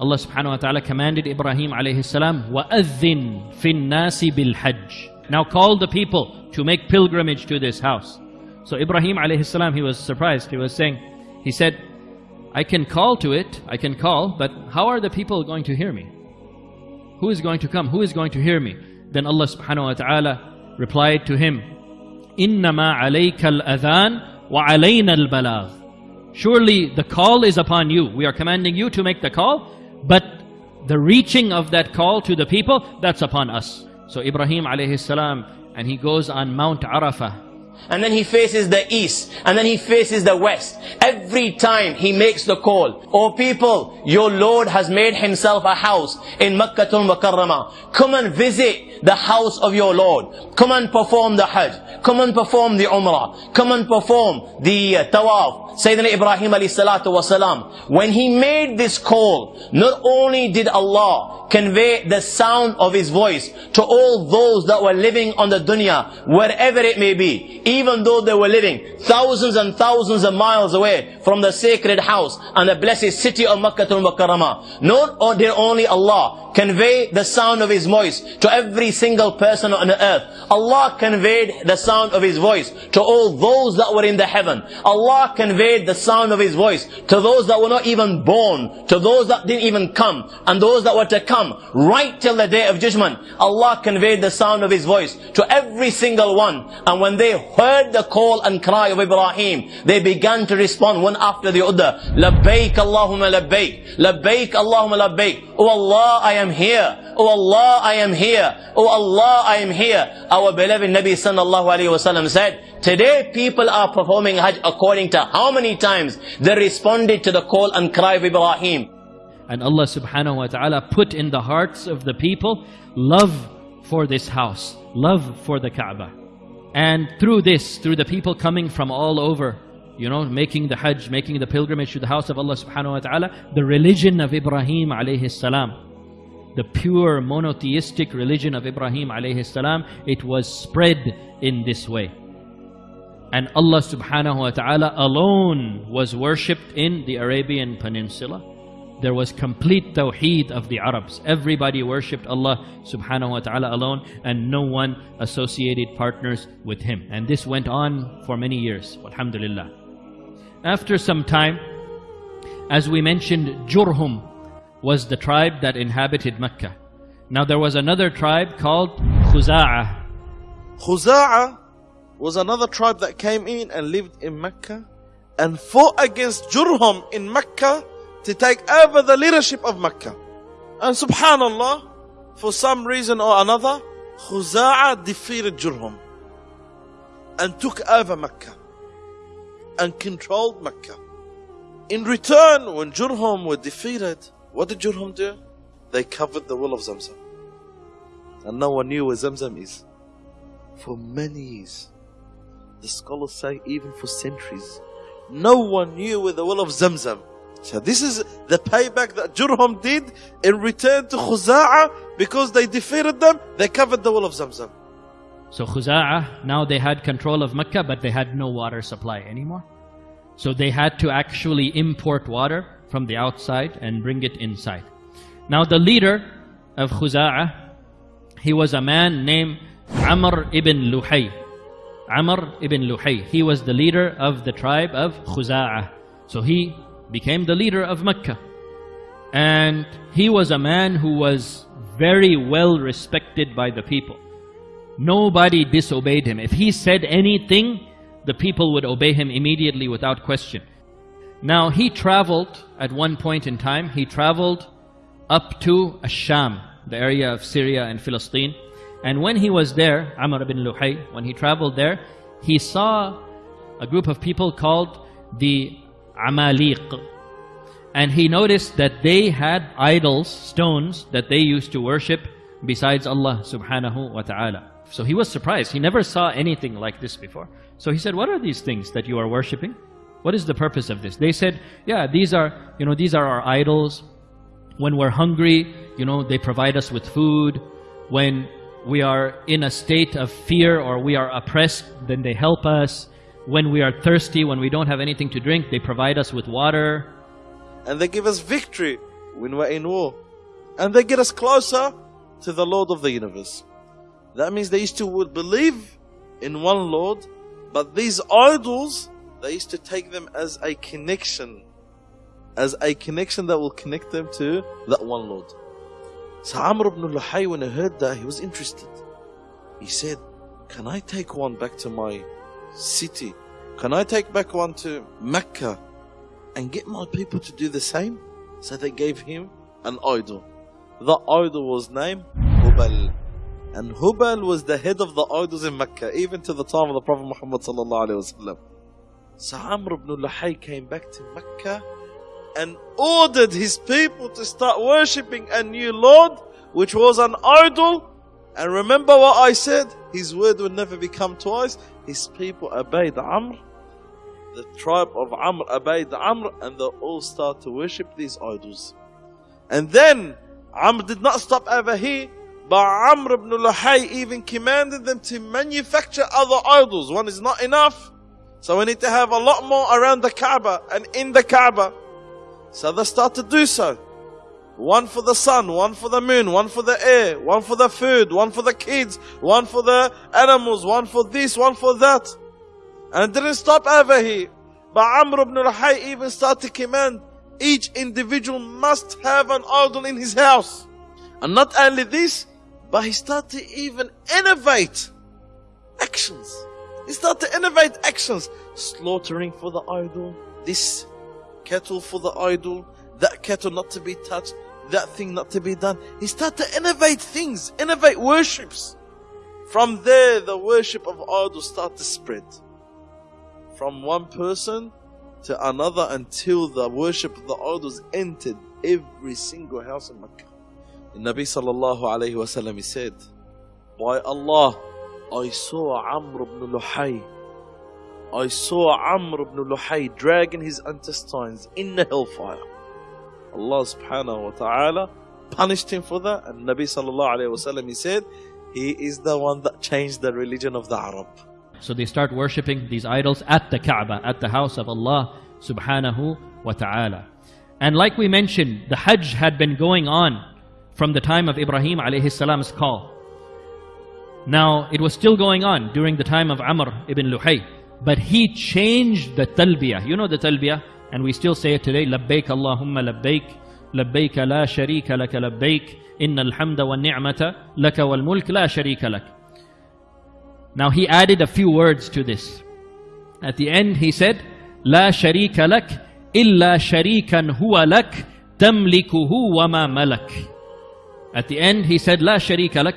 Allah subhanahu wa ta'ala commanded Ibrahim alayhi salam, وَأَذِّن فِي النَّاسِ بِالْحَجِّ Now call the people to make pilgrimage to this house. So Ibrahim alayhi salam, he was surprised. He was saying, he said, I can call to it, I can call, but how are the people going to hear me? Who is going to come? Who is going to hear me? Then Allah subhanahu wa ta'ala replied to him, إِنَّمَا عَلَيْكَ الْأَذَانِ وَعَلَيْنَا الْبَلَاغِ Surely the call is upon you. We are commanding you to make the call, but the reaching of that call to the people, that's upon us. So Ibrahim alayhi salam, and he goes on Mount Arafah, and then he faces the east, and then he faces the west. Every time he makes the call, Oh people, your Lord has made himself a house in Makkah al-Mukarramah. Come and visit the house of your Lord. Come and perform the Hajj. Come and perform the Umrah. Come and perform the uh, Tawaf. Sayyidina Ibrahim alayhi salatu wasalam. When he made this call, not only did Allah convey the sound of his voice to all those that were living on the dunya, wherever it may be, even though they were living thousands and thousands of miles away from the sacred house and the blessed city of Makkah al-Mukarramah. Not did only Allah convey the sound of His voice to every single person on the earth. Allah conveyed the sound of His voice to all those that were in the heaven. Allah conveyed the sound of His voice to those that were not even born, to those that didn't even come, and those that were to come, right till the day of judgment. Allah conveyed the sound of His voice to every single one. And when they heard the call and cry of Ibrahim, they began to respond one after the other. Labbaik Allahumma labbaik. Labbaik Allahumma labbaik. Oh Allah, I am here. Oh Allah, I am here. Oh Allah, I am here. Our beloved Nabi sallallahu alayhi wasallam said, Today people are performing Hajj according to how many times they responded to the call and cry of Ibrahim. And Allah subhanahu wa ta'ala put in the hearts of the people love for this house, love for the Kaaba. And through this, through the people coming from all over, you know, making the Hajj, making the pilgrimage to the house of Allah subhanahu wa ta'ala, the religion of Ibrahim alayhi salam, the pure monotheistic religion of Ibrahim alayhi salam, it was spread in this way. And Allah subhanahu wa ta'ala alone was worshipped in the Arabian Peninsula. There was complete tawheed of the Arabs. Everybody worshipped Allah subhanahu wa ta'ala alone and no one associated partners with Him. And this went on for many years. Alhamdulillah. After some time, as we mentioned, Jurhum was the tribe that inhabited Mecca. Now there was another tribe called Khuza'ah. Khuza'ah was another tribe that came in and lived in Mecca and fought against Jurhum in Mecca to take over the leadership of Mecca. And subhanallah, for some reason or another, Khuza'ah defeated Jurhum and took over Mecca and controlled Mecca. In return, when Jurhum were defeated, what did Jurhum do? They covered the well of Zamzam. And no one knew where Zamzam is. For many years. The scholars say even for centuries. No one knew where the well of Zamzam. So this is the payback that Jurhum did in return to Khuza'ah because they defeated them, they covered the wall of Zamzam. So Khuza'ah, now they had control of Mecca, but they had no water supply anymore. So they had to actually import water from the outside and bring it inside. Now the leader of Khuza'ah, he was a man named Amr ibn Luhay. Amr ibn Luhay. He was the leader of the tribe of Khuza'ah. So he became the leader of Mecca. And he was a man who was very well respected by the people. Nobody disobeyed him. If he said anything, the people would obey him immediately without question. Now he traveled at one point in time, he traveled up to Asham, the area of Syria and Philistine. And when he was there, Amr ibn Luhay, when he traveled there, he saw a group of people called the Amaliq. And he noticed that they had idols, stones, that they used to worship besides Allah subhanahu wa ta'ala. So he was surprised. He never saw anything like this before. So he said, what are these things that you are worshipping? What is the purpose of this? They said, yeah, these are, you know, these are our idols. When we're hungry, you know, they provide us with food. When we are in a state of fear or we are oppressed, then they help us. When we are thirsty, when we don't have anything to drink, they provide us with water. And they give us victory when we're in war. And they get us closer to the Lord of the universe. That means they used to would believe in one Lord, but these idols, they used to take them as a connection. As a connection that will connect them to that one Lord. So Amr ibn Luhay, when he heard that, he was interested. He said, Can I take one back to my city? Can I take back one to Mecca and get my people to do the same? So they gave him an idol. the idol was named Hubal. And Hubal was the head of the idols in Mecca, even to the time of the Prophet Muhammad. So Amr ibn Luhay came back to Mecca and ordered his people to start worshipping a new Lord, which was an idol. And remember what I said? His word will never become twice. His people obeyed Amr. The tribe of Amr obeyed the Amr and they all start to worship these idols. And then Amr did not stop over here, but Amr ibn Luhay even commanded them to manufacture other idols. One is not enough. So we need to have a lot more around the Kaaba and in the Kaaba. So they start to do so. One for the sun, one for the moon, one for the air, one for the food, one for the kids, one for the animals, one for this, one for that. And it didn't stop over here. But Amr ibn Luhay even started to command each individual must have an idol in his house. And not only this, but he started to even innovate actions. He started to innovate actions. Slaughtering for the idol, this kettle for the idol, that kettle not to be touched, that thing not to be done. He started to innovate things, innovate worships. From there, the worship of idols started to spread. From one person to another until the worship of the idols entered every single house in Mecca. The Nabi sallallahu alayhi wasallam said, By Allah, I saw Amr ibn Luhay. I saw Amr ibn Luhay dragging his intestines in the hellfire. Allah subhanahu wa ta'ala punished him for that. And Nabi sallallahu alayhi wasallam he said, He is the one that changed the religion of the Arab. So they start worshipping these idols at the Kaaba, at the house of Allah subhanahu wa ta'ala. And like we mentioned, the Hajj had been going on from the time of Ibrahim alayhi salam's call. Now, it was still going on during the time of Amr ibn Luhay. But he changed the talbiyah. You know the talbiyah? And we still say it today. لبيك اللهم لبيك لبيك لا شريك لك لبيك إن الحمد والنعمة لك والملك لا شريك لك Now he added a few words to this. At the end he said, لا شريك لك إلا شريكا هو لك تملكه وما ملك. At the end he said, لا شريك لك.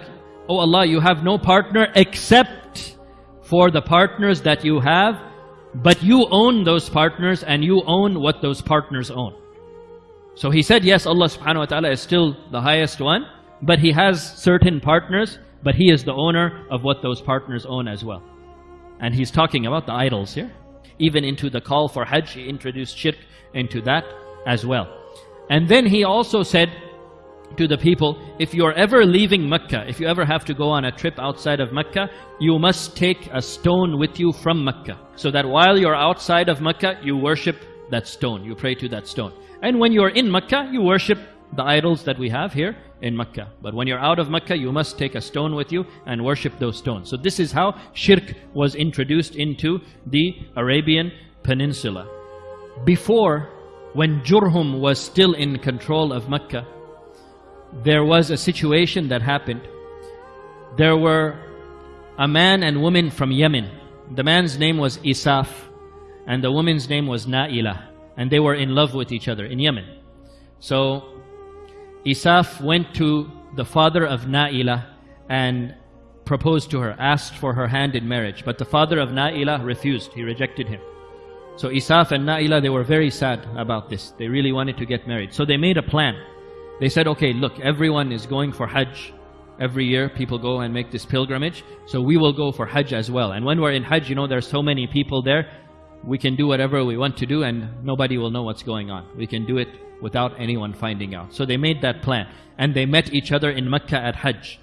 Oh Allah, you have no partner except for the partners that you have, but you own those partners and you own what those partners own. So he said, yes, Allah subhanahu wa ta'ala is still the highest one, but he has certain partners, but he is the owner of what those partners own as well. And he's talking about the idols here. Even into the call for Hajj, he introduced shirk into that as well. And then he also said to the people, if you're ever leaving Mecca, if you ever have to go on a trip outside of Mecca, you must take a stone with you from Mecca. So that while you're outside of Mecca, you worship that stone. You pray to that stone. And when you're in Mecca, you worship the idols that we have here in Mecca. But when you're out of Mecca, you must take a stone with you and worship those stones. So this is how shirk was introduced into the Arabian Peninsula. Before, when Jurhum was still in control of Mecca, there was a situation that happened. There were a man and woman from Yemen. The man's name was Isaf, and the woman's name was Na'ilah. And they were in love with each other in Yemen. So Isaf went to the father of Na'ilah and proposed to her, asked for her hand in marriage. But the father of Na'ilah refused. He rejected him. So Isaf and Na'ilah, they were very sad about this. They really wanted to get married. So they made a plan. They said, okay, look, everyone is going for Hajj. Every year people go and make this pilgrimage. So we will go for Hajj as well. And when we're in Hajj, you know, there's so many people there. We can do whatever we want to do and nobody will know what's going on. We can do it without anyone finding out. So they made that plan. And they met each other in Mecca at Hajj.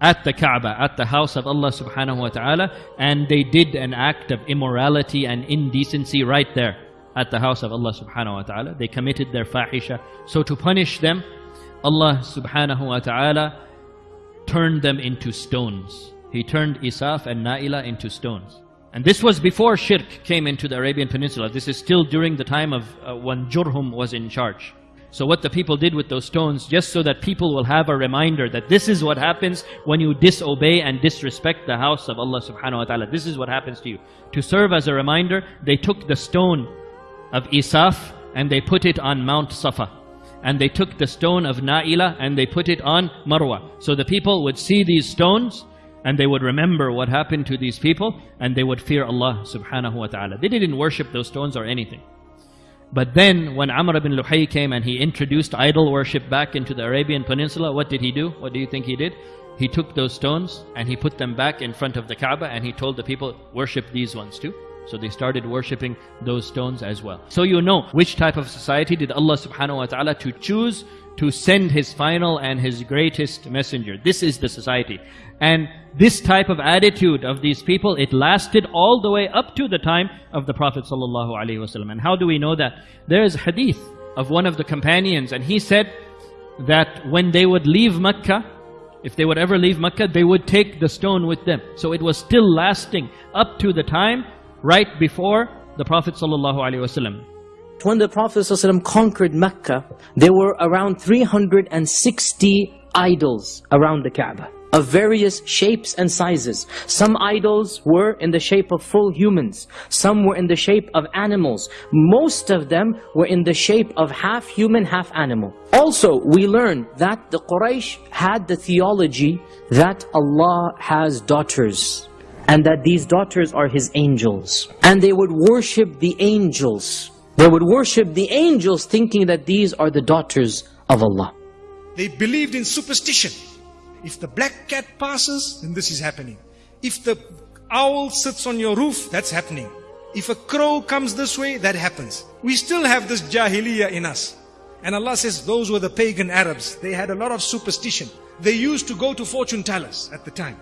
At the Kaaba, at the house of Allah subhanahu wa ta'ala. And they did an act of immorality and indecency right there. At the house of Allah subhanahu wa ta'ala. They committed their fahisha. So to punish them, Allah subhanahu wa ta'ala turned them into stones. He turned Isaf and Na'ilah into stones. And this was before shirk came into the Arabian Peninsula. This is still during the time of uh, when Jurhum was in charge. So what the people did with those stones, just so that people will have a reminder that this is what happens when you disobey and disrespect the house of Allah subhanahu wa ta'ala. This is what happens to you. To serve as a reminder, they took the stone of Isaf and they put it on Mount Safa. And they took the stone of Na'ilah and they put it on Marwa. So the people would see these stones and they would remember what happened to these people and they would fear Allah subhanahu wa ta'ala. They didn't worship those stones or anything. But then when Amr ibn Luhay came and he introduced idol worship back into the Arabian Peninsula, what did he do? What do you think he did? He took those stones and he put them back in front of the Kaaba and he told the people, worship these ones too. So they started worshipping those stones as well. So you know which type of society did Allah subhanahu wa ta'ala to choose to send His final and His greatest messenger. This is the society. And this type of attitude of these people, it lasted all the way up to the time of the Prophet ﷺ. And how do we know that? There is hadith of one of the companions and he said that when they would leave Mecca, if they would ever leave Mecca, they would take the stone with them. So it was still lasting up to the time right before the Prophet ﷺ. When the Prophet ﷺ conquered Mecca, there were around 360 idols around the Kaaba of various shapes and sizes. Some idols were in the shape of full humans. Some were in the shape of animals. Most of them were in the shape of half human, half animal. Also, we learn that the Quraysh had the theology that Allah has daughters and that these daughters are His angels. And they would worship the angels. They would worship the angels thinking that these are the daughters of Allah. They believed in superstition. If the black cat passes, then this is happening. If the owl sits on your roof, that's happening. If a crow comes this way, that happens. We still have this jahiliyyah in us. And Allah says those were the pagan Arabs. They had a lot of superstition. They used to go to fortune tellers at the time.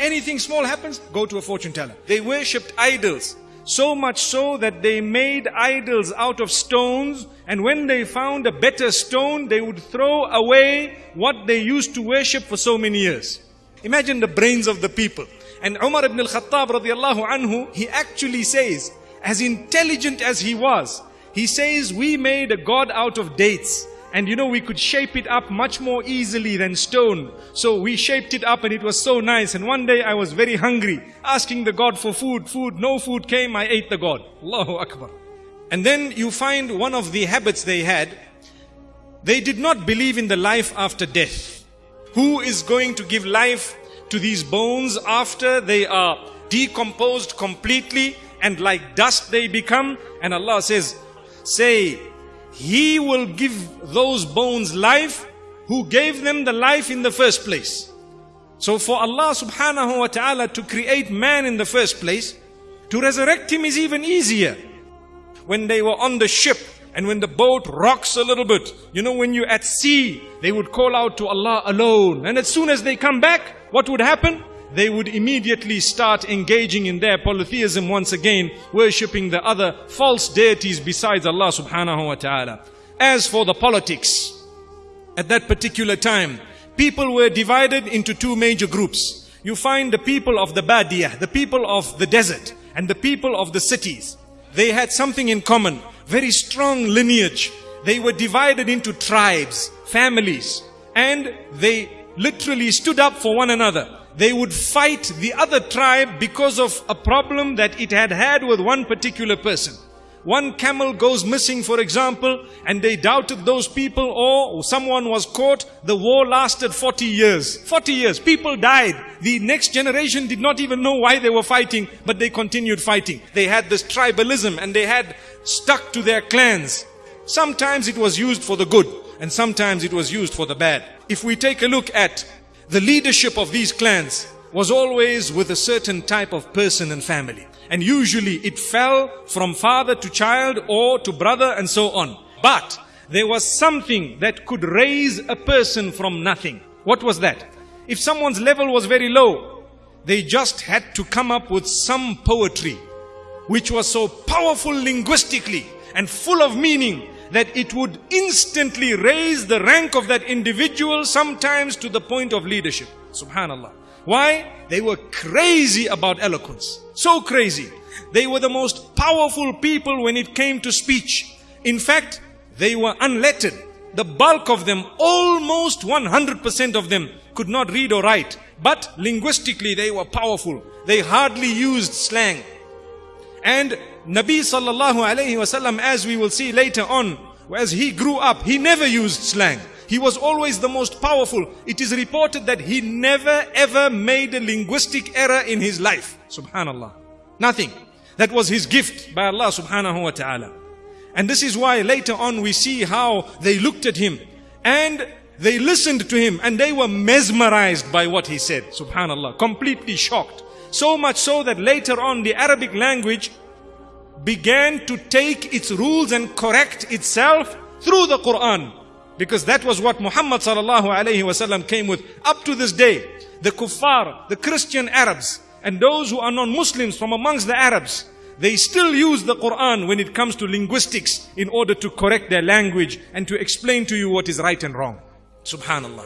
Anything small happens, go to a fortune teller. They worshipped idols. So much so that they made idols out of stones and when they found a better stone, they would throw away what they used to worship for so many years. Imagine the brains of the people. And Umar ibn al-Khattab radiallahu anhu, he actually says, as intelligent as he was, he says, we made a god out of dates. And you know, we could shape it up much more easily than stone. So we shaped it up and it was so nice. And one day I was very hungry, asking the God for food. Food, no food came, I ate the God. Allahu Akbar. And then you find one of the habits they had. They did not believe in the life after death. Who is going to give life to these bones after they are decomposed completely and like dust they become? And Allah says, say, he will give those bones life who gave them the life in the first place. So for Allah subhanahu wa ta'ala to create man in the first place, to resurrect him is even easier. When they were on the ship and when the boat rocks a little bit, you know, when you're at sea, they would call out to Allah alone. And as soon as they come back, what would happen? They would immediately start engaging in their polytheism once again, worshipping the other false deities besides Allah subhanahu wa ta'ala. As for the politics, at that particular time, people were divided into two major groups. You find the people of the Badiyah, the people of the desert, and the people of the cities. They had something in common, very strong lineage. They were divided into tribes, families, and they literally stood up for one another they would fight the other tribe because of a problem that it had had with one particular person. One camel goes missing, for example, and they doubted those people or someone was caught. The war lasted 40 years. 40 years. People died. The next generation did not even know why they were fighting, but they continued fighting. They had this tribalism and they had stuck to their clans. Sometimes it was used for the good and sometimes it was used for the bad. If we take a look at the leadership of these clans was always with a certain type of person and family. And usually it fell from father to child or to brother and so on. But there was something that could raise a person from nothing. What was that? If someone's level was very low, they just had to come up with some poetry which was so powerful linguistically and full of meaning that it would instantly raise the rank of that individual sometimes to the point of leadership. Subhanallah. Why? They were crazy about eloquence. So crazy. They were the most powerful people when it came to speech. In fact, they were unlettered. The bulk of them, almost 100% of them, could not read or write. But linguistically, they were powerful. They hardly used slang. And Nabi sallallahu alayhi wasallam, as we will see later on, as he grew up, he never used slang. He was always the most powerful. It is reported that he never ever made a linguistic error in his life. Subhanallah. Nothing. That was his gift by Allah subhanahu wa ta'ala. And this is why later on we see how they looked at him and they listened to him and they were mesmerized by what he said. Subhanallah. Completely shocked. So much so that later on the Arabic language began to take its rules and correct itself through the Quran. Because that was what Muhammad sallallahu alayhi wasallam came with. Up to this day, the kuffar, the Christian Arabs, and those who are non-Muslims from amongst the Arabs, they still use the Quran when it comes to linguistics in order to correct their language and to explain to you what is right and wrong. Subhanallah.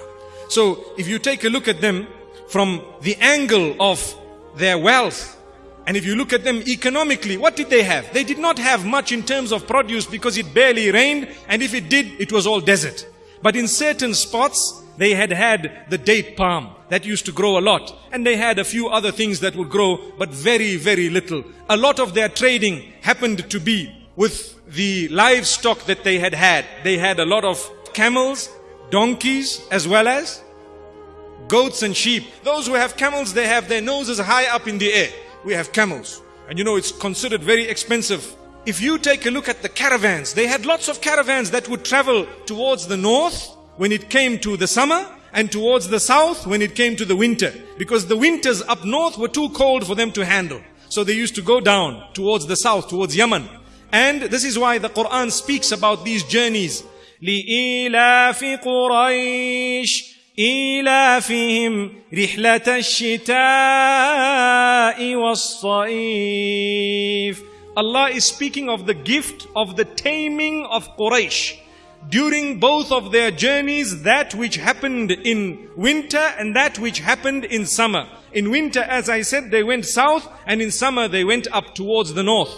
So if you take a look at them from the angle of their wealth, and if you look at them economically, what did they have? They did not have much in terms of produce because it barely rained, and if it did, it was all desert. But in certain spots, they had had the date palm that used to grow a lot. And they had a few other things that would grow, but very, very little. A lot of their trading happened to be with the livestock that they had had. They had a lot of camels, donkeys, as well as goats and sheep. Those who have camels, they have their noses high up in the air. We have camels. And you know, it's considered very expensive. If you take a look at the caravans, they had lots of caravans that would travel towards the north when it came to the summer and towards the south when it came to the winter. Because the winters up north were too cold for them to handle. So they used to go down towards the south, towards Yemen. And this is why the Quran speaks about these journeys. لإيلاف قريش إيلافهم رحلة الشتاء والصيف Allah is speaking of the gift of the taming of Quraysh during both of their journeys that which happened in winter and that which happened in summer. In winter, as I said, they went south and in summer they went up towards the north.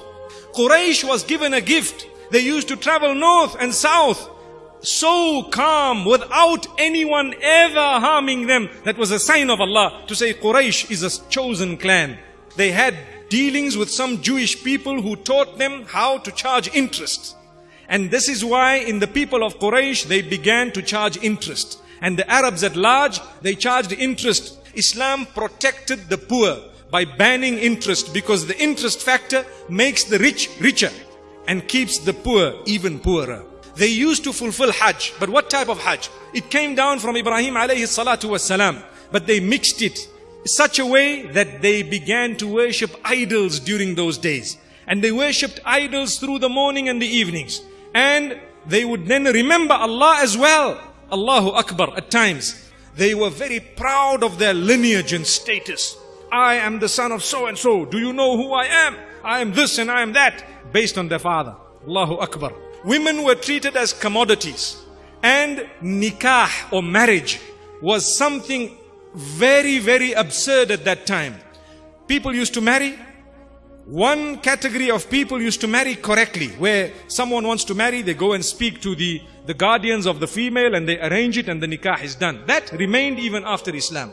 Quraysh was given a gift. They used to travel north and south so calm without anyone ever harming them. That was a sign of Allah to say Quraysh is a chosen clan. They had dealings with some Jewish people who taught them how to charge interest. And this is why in the people of Quraysh they began to charge interest. And the Arabs at large, they charged interest. Islam protected the poor by banning interest because the interest factor makes the rich richer and keeps the poor even poorer. They used to fulfill Hajj. But what type of Hajj? It came down from Ibrahim alayhi salatu wasalam. But they mixed it such a way that they began to worship idols during those days. And they worshipped idols through the morning and the evenings. And they would then remember Allah as well. Allahu Akbar at times. They were very proud of their lineage and status. I am the son of so and so. Do you know who I am? I am this and I am that. Based on their father. Allahu Akbar women were treated as commodities. And nikah or marriage was something very, very absurd at that time. People used to marry. One category of people used to marry correctly, where someone wants to marry, they go and speak to the, the guardians of the female and they arrange it and the nikah is done. That remained even after Islam.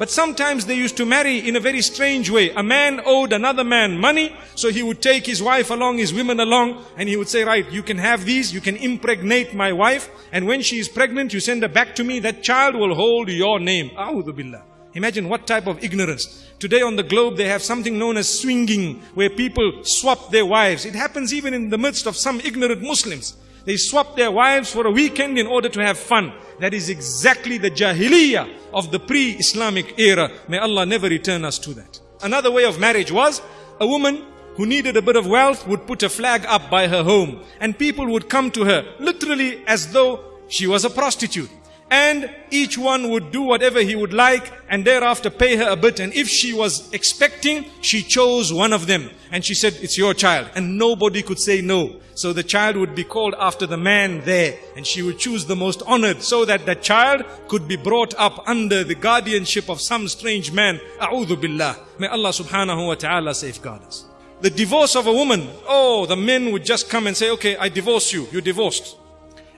But sometimes they used to marry in a very strange way. A man owed another man money, so he would take his wife along, his women along, and he would say, right, you can have these, you can impregnate my wife, and when she is pregnant, you send her back to me, that child will hold your name. A'udhu billah. Imagine what type of ignorance. Today on the globe they have something known as swinging, where people swap their wives. It happens even in the midst of some ignorant Muslims. They swap their wives for a weekend in order to have fun. That is exactly the jahiliyyah of the pre-Islamic era. May Allah never return us to that. Another way of marriage was a woman who needed a bit of wealth would put a flag up by her home and people would come to her literally as though she was a prostitute and each one would do whatever he would like and thereafter pay her a bit. And if she was expecting she chose one of them. And she said it's your child. And nobody could say no. So the child would be called after the man there. And she would choose the most honored so that the child could be brought up under the guardianship of some strange man. A'udhu billah. May Allah subhanahu wa ta'ala safeguard us. The divorce of a woman. Oh the men would just come and say okay I divorce you. You're divorced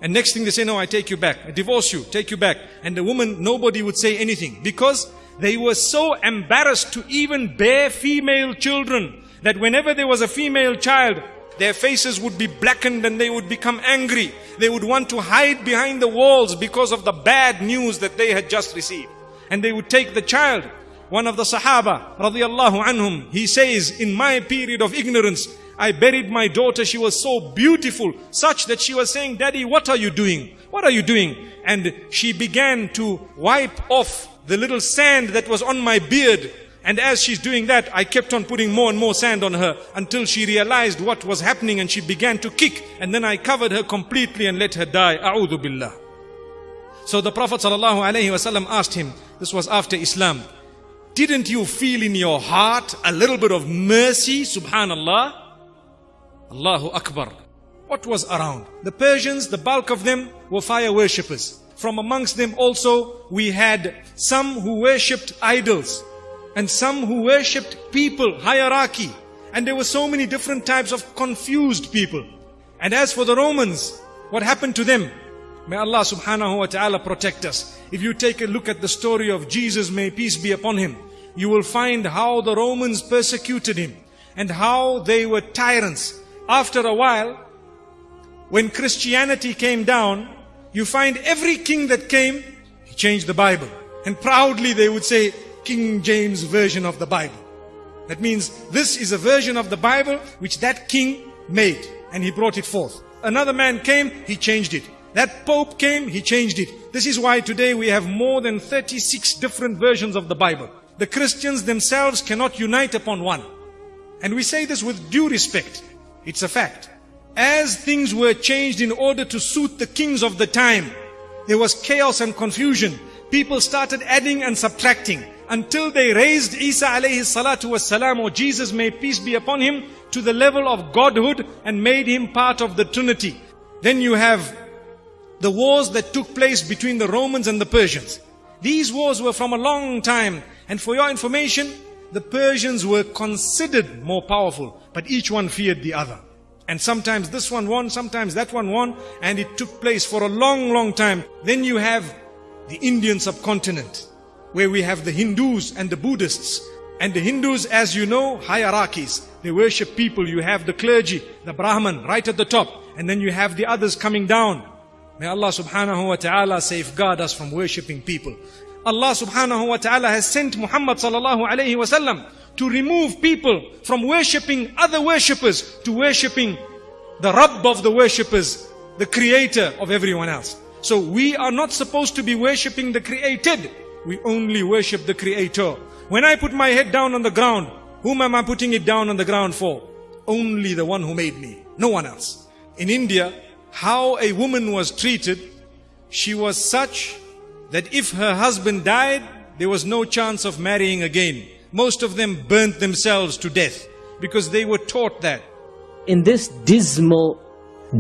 and next thing they say, no, I take you back. I divorce you, take you back. And the woman, nobody would say anything because they were so embarrassed to even bear female children that whenever there was a female child, their faces would be blackened and they would become angry. They would want to hide behind the walls because of the bad news that they had just received. And they would take the child. One of the Sahaba, radiallahu anhum, he says, in my period of ignorance, I buried my daughter. She was so beautiful, such that she was saying, Daddy, what are you doing? What are you doing? And she began to wipe off the little sand that was on my beard. And as she's doing that, I kept on putting more and more sand on her until she realized what was happening and she began to kick. And then I covered her completely and let her die. A'udhu billah. So the Prophet ﷺ asked him, this was after Islam, didn't you feel in your heart a little bit of mercy? Subhanallah. Allahu Akbar. What was around? The Persians, the bulk of them were fire worshippers. From amongst them also, we had some who worshipped idols and some who worshipped people, hierarchy. And there were so many different types of confused people. And as for the Romans, what happened to them? May Allah subhanahu wa ta'ala protect us. If you take a look at the story of Jesus, may peace be upon him, you will find how the Romans persecuted him and how they were tyrants. After a while, when Christianity came down, you find every king that came, he changed the Bible. And proudly they would say, King James version of the Bible. That means this is a version of the Bible which that king made and he brought it forth. Another man came, he changed it. That Pope came, he changed it. This is why today we have more than 36 different versions of the Bible. The Christians themselves cannot unite upon one. And we say this with due respect. It's a fact. As things were changed in order to suit the kings of the time, there was chaos and confusion. People started adding and subtracting until they raised Isa alayhi salatu was salam or Jesus may peace be upon him to the level of godhood and made him part of the Trinity. Then you have the wars that took place between the Romans and the Persians. These wars were from a long time. And for your information, the Persians were considered more powerful, but each one feared the other. And sometimes this one won, sometimes that one won, and it took place for a long, long time. Then you have the Indian subcontinent, where we have the Hindus and the Buddhists. And the Hindus, as you know, hierarchies. They worship people. You have the clergy, the Brahman, right at the top. And then you have the others coming down. May Allah subhanahu wa ta'ala safeguard us from worshipping people. Allah subhanahu wa ta'ala has sent Muhammad sallallahu alayhi wa sallam to remove people from worshipping other worshippers to worshipping the Rabb of the worshippers, the creator of everyone else. So we are not supposed to be worshipping the created. We only worship the creator. When I put my head down on the ground, whom am I putting it down on the ground for? Only the one who made me, no one else. In India, how a woman was treated, she was such that if her husband died, there was no chance of marrying again. Most of them burnt themselves to death because they were taught that. In this dismal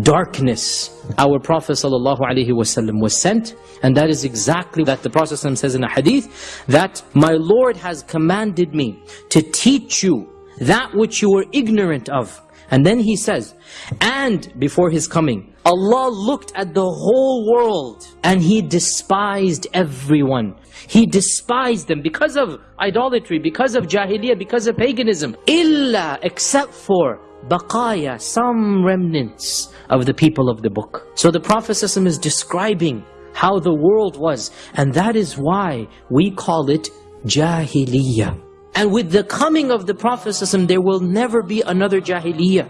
darkness, our Prophet ﷺ was sent. And that is exactly that the Prophet says in a hadith, that my Lord has commanded me to teach you that which you were ignorant of. And then he says, and before his coming, Allah looked at the whole world and He despised everyone. He despised them because of idolatry, because of jahiliyyah, because of paganism. Illa, except for baqaya, some remnants of the people of the book. So the Prophet is describing how the world was. And that is why we call it jahiliyyah. And with the coming of the Prophet there will never be another jahiliyyah.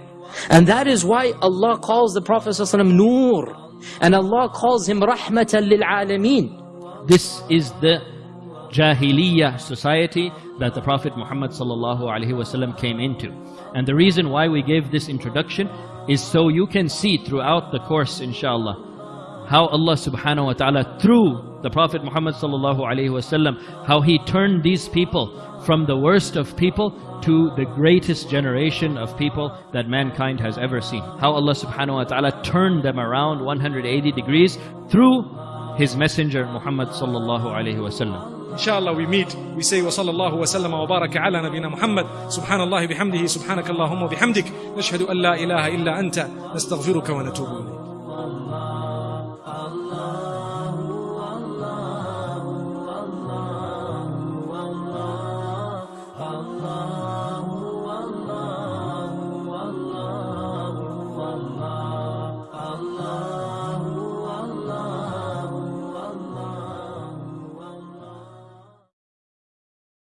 And that is why Allah calls the Prophet ﷺ Nur. And Allah calls him Rahmatan lil Alameen. This is the Jahiliyyah society that the Prophet Muhammad ﷺ came into. And the reason why we gave this introduction is so you can see throughout the course, inshallah, how Allah subhanahu wa ta'ala, through the Prophet Muhammad sallallahu alayhi wasallam, how he turned these people from the worst of people to the greatest generation of people that mankind has ever seen. How Allah subhanahu wa ta'ala turned them around 180 degrees through His Messenger Muhammad sallallahu alayhi wa sallam. Inshallah we meet, we say وصلى الله وسلم وبارك على نبينا محمد سبحان الله بحمده سبحانك اللهم وبحمدك نشهد أن لا إله إلا أنت نستغفرك ونتوب إليك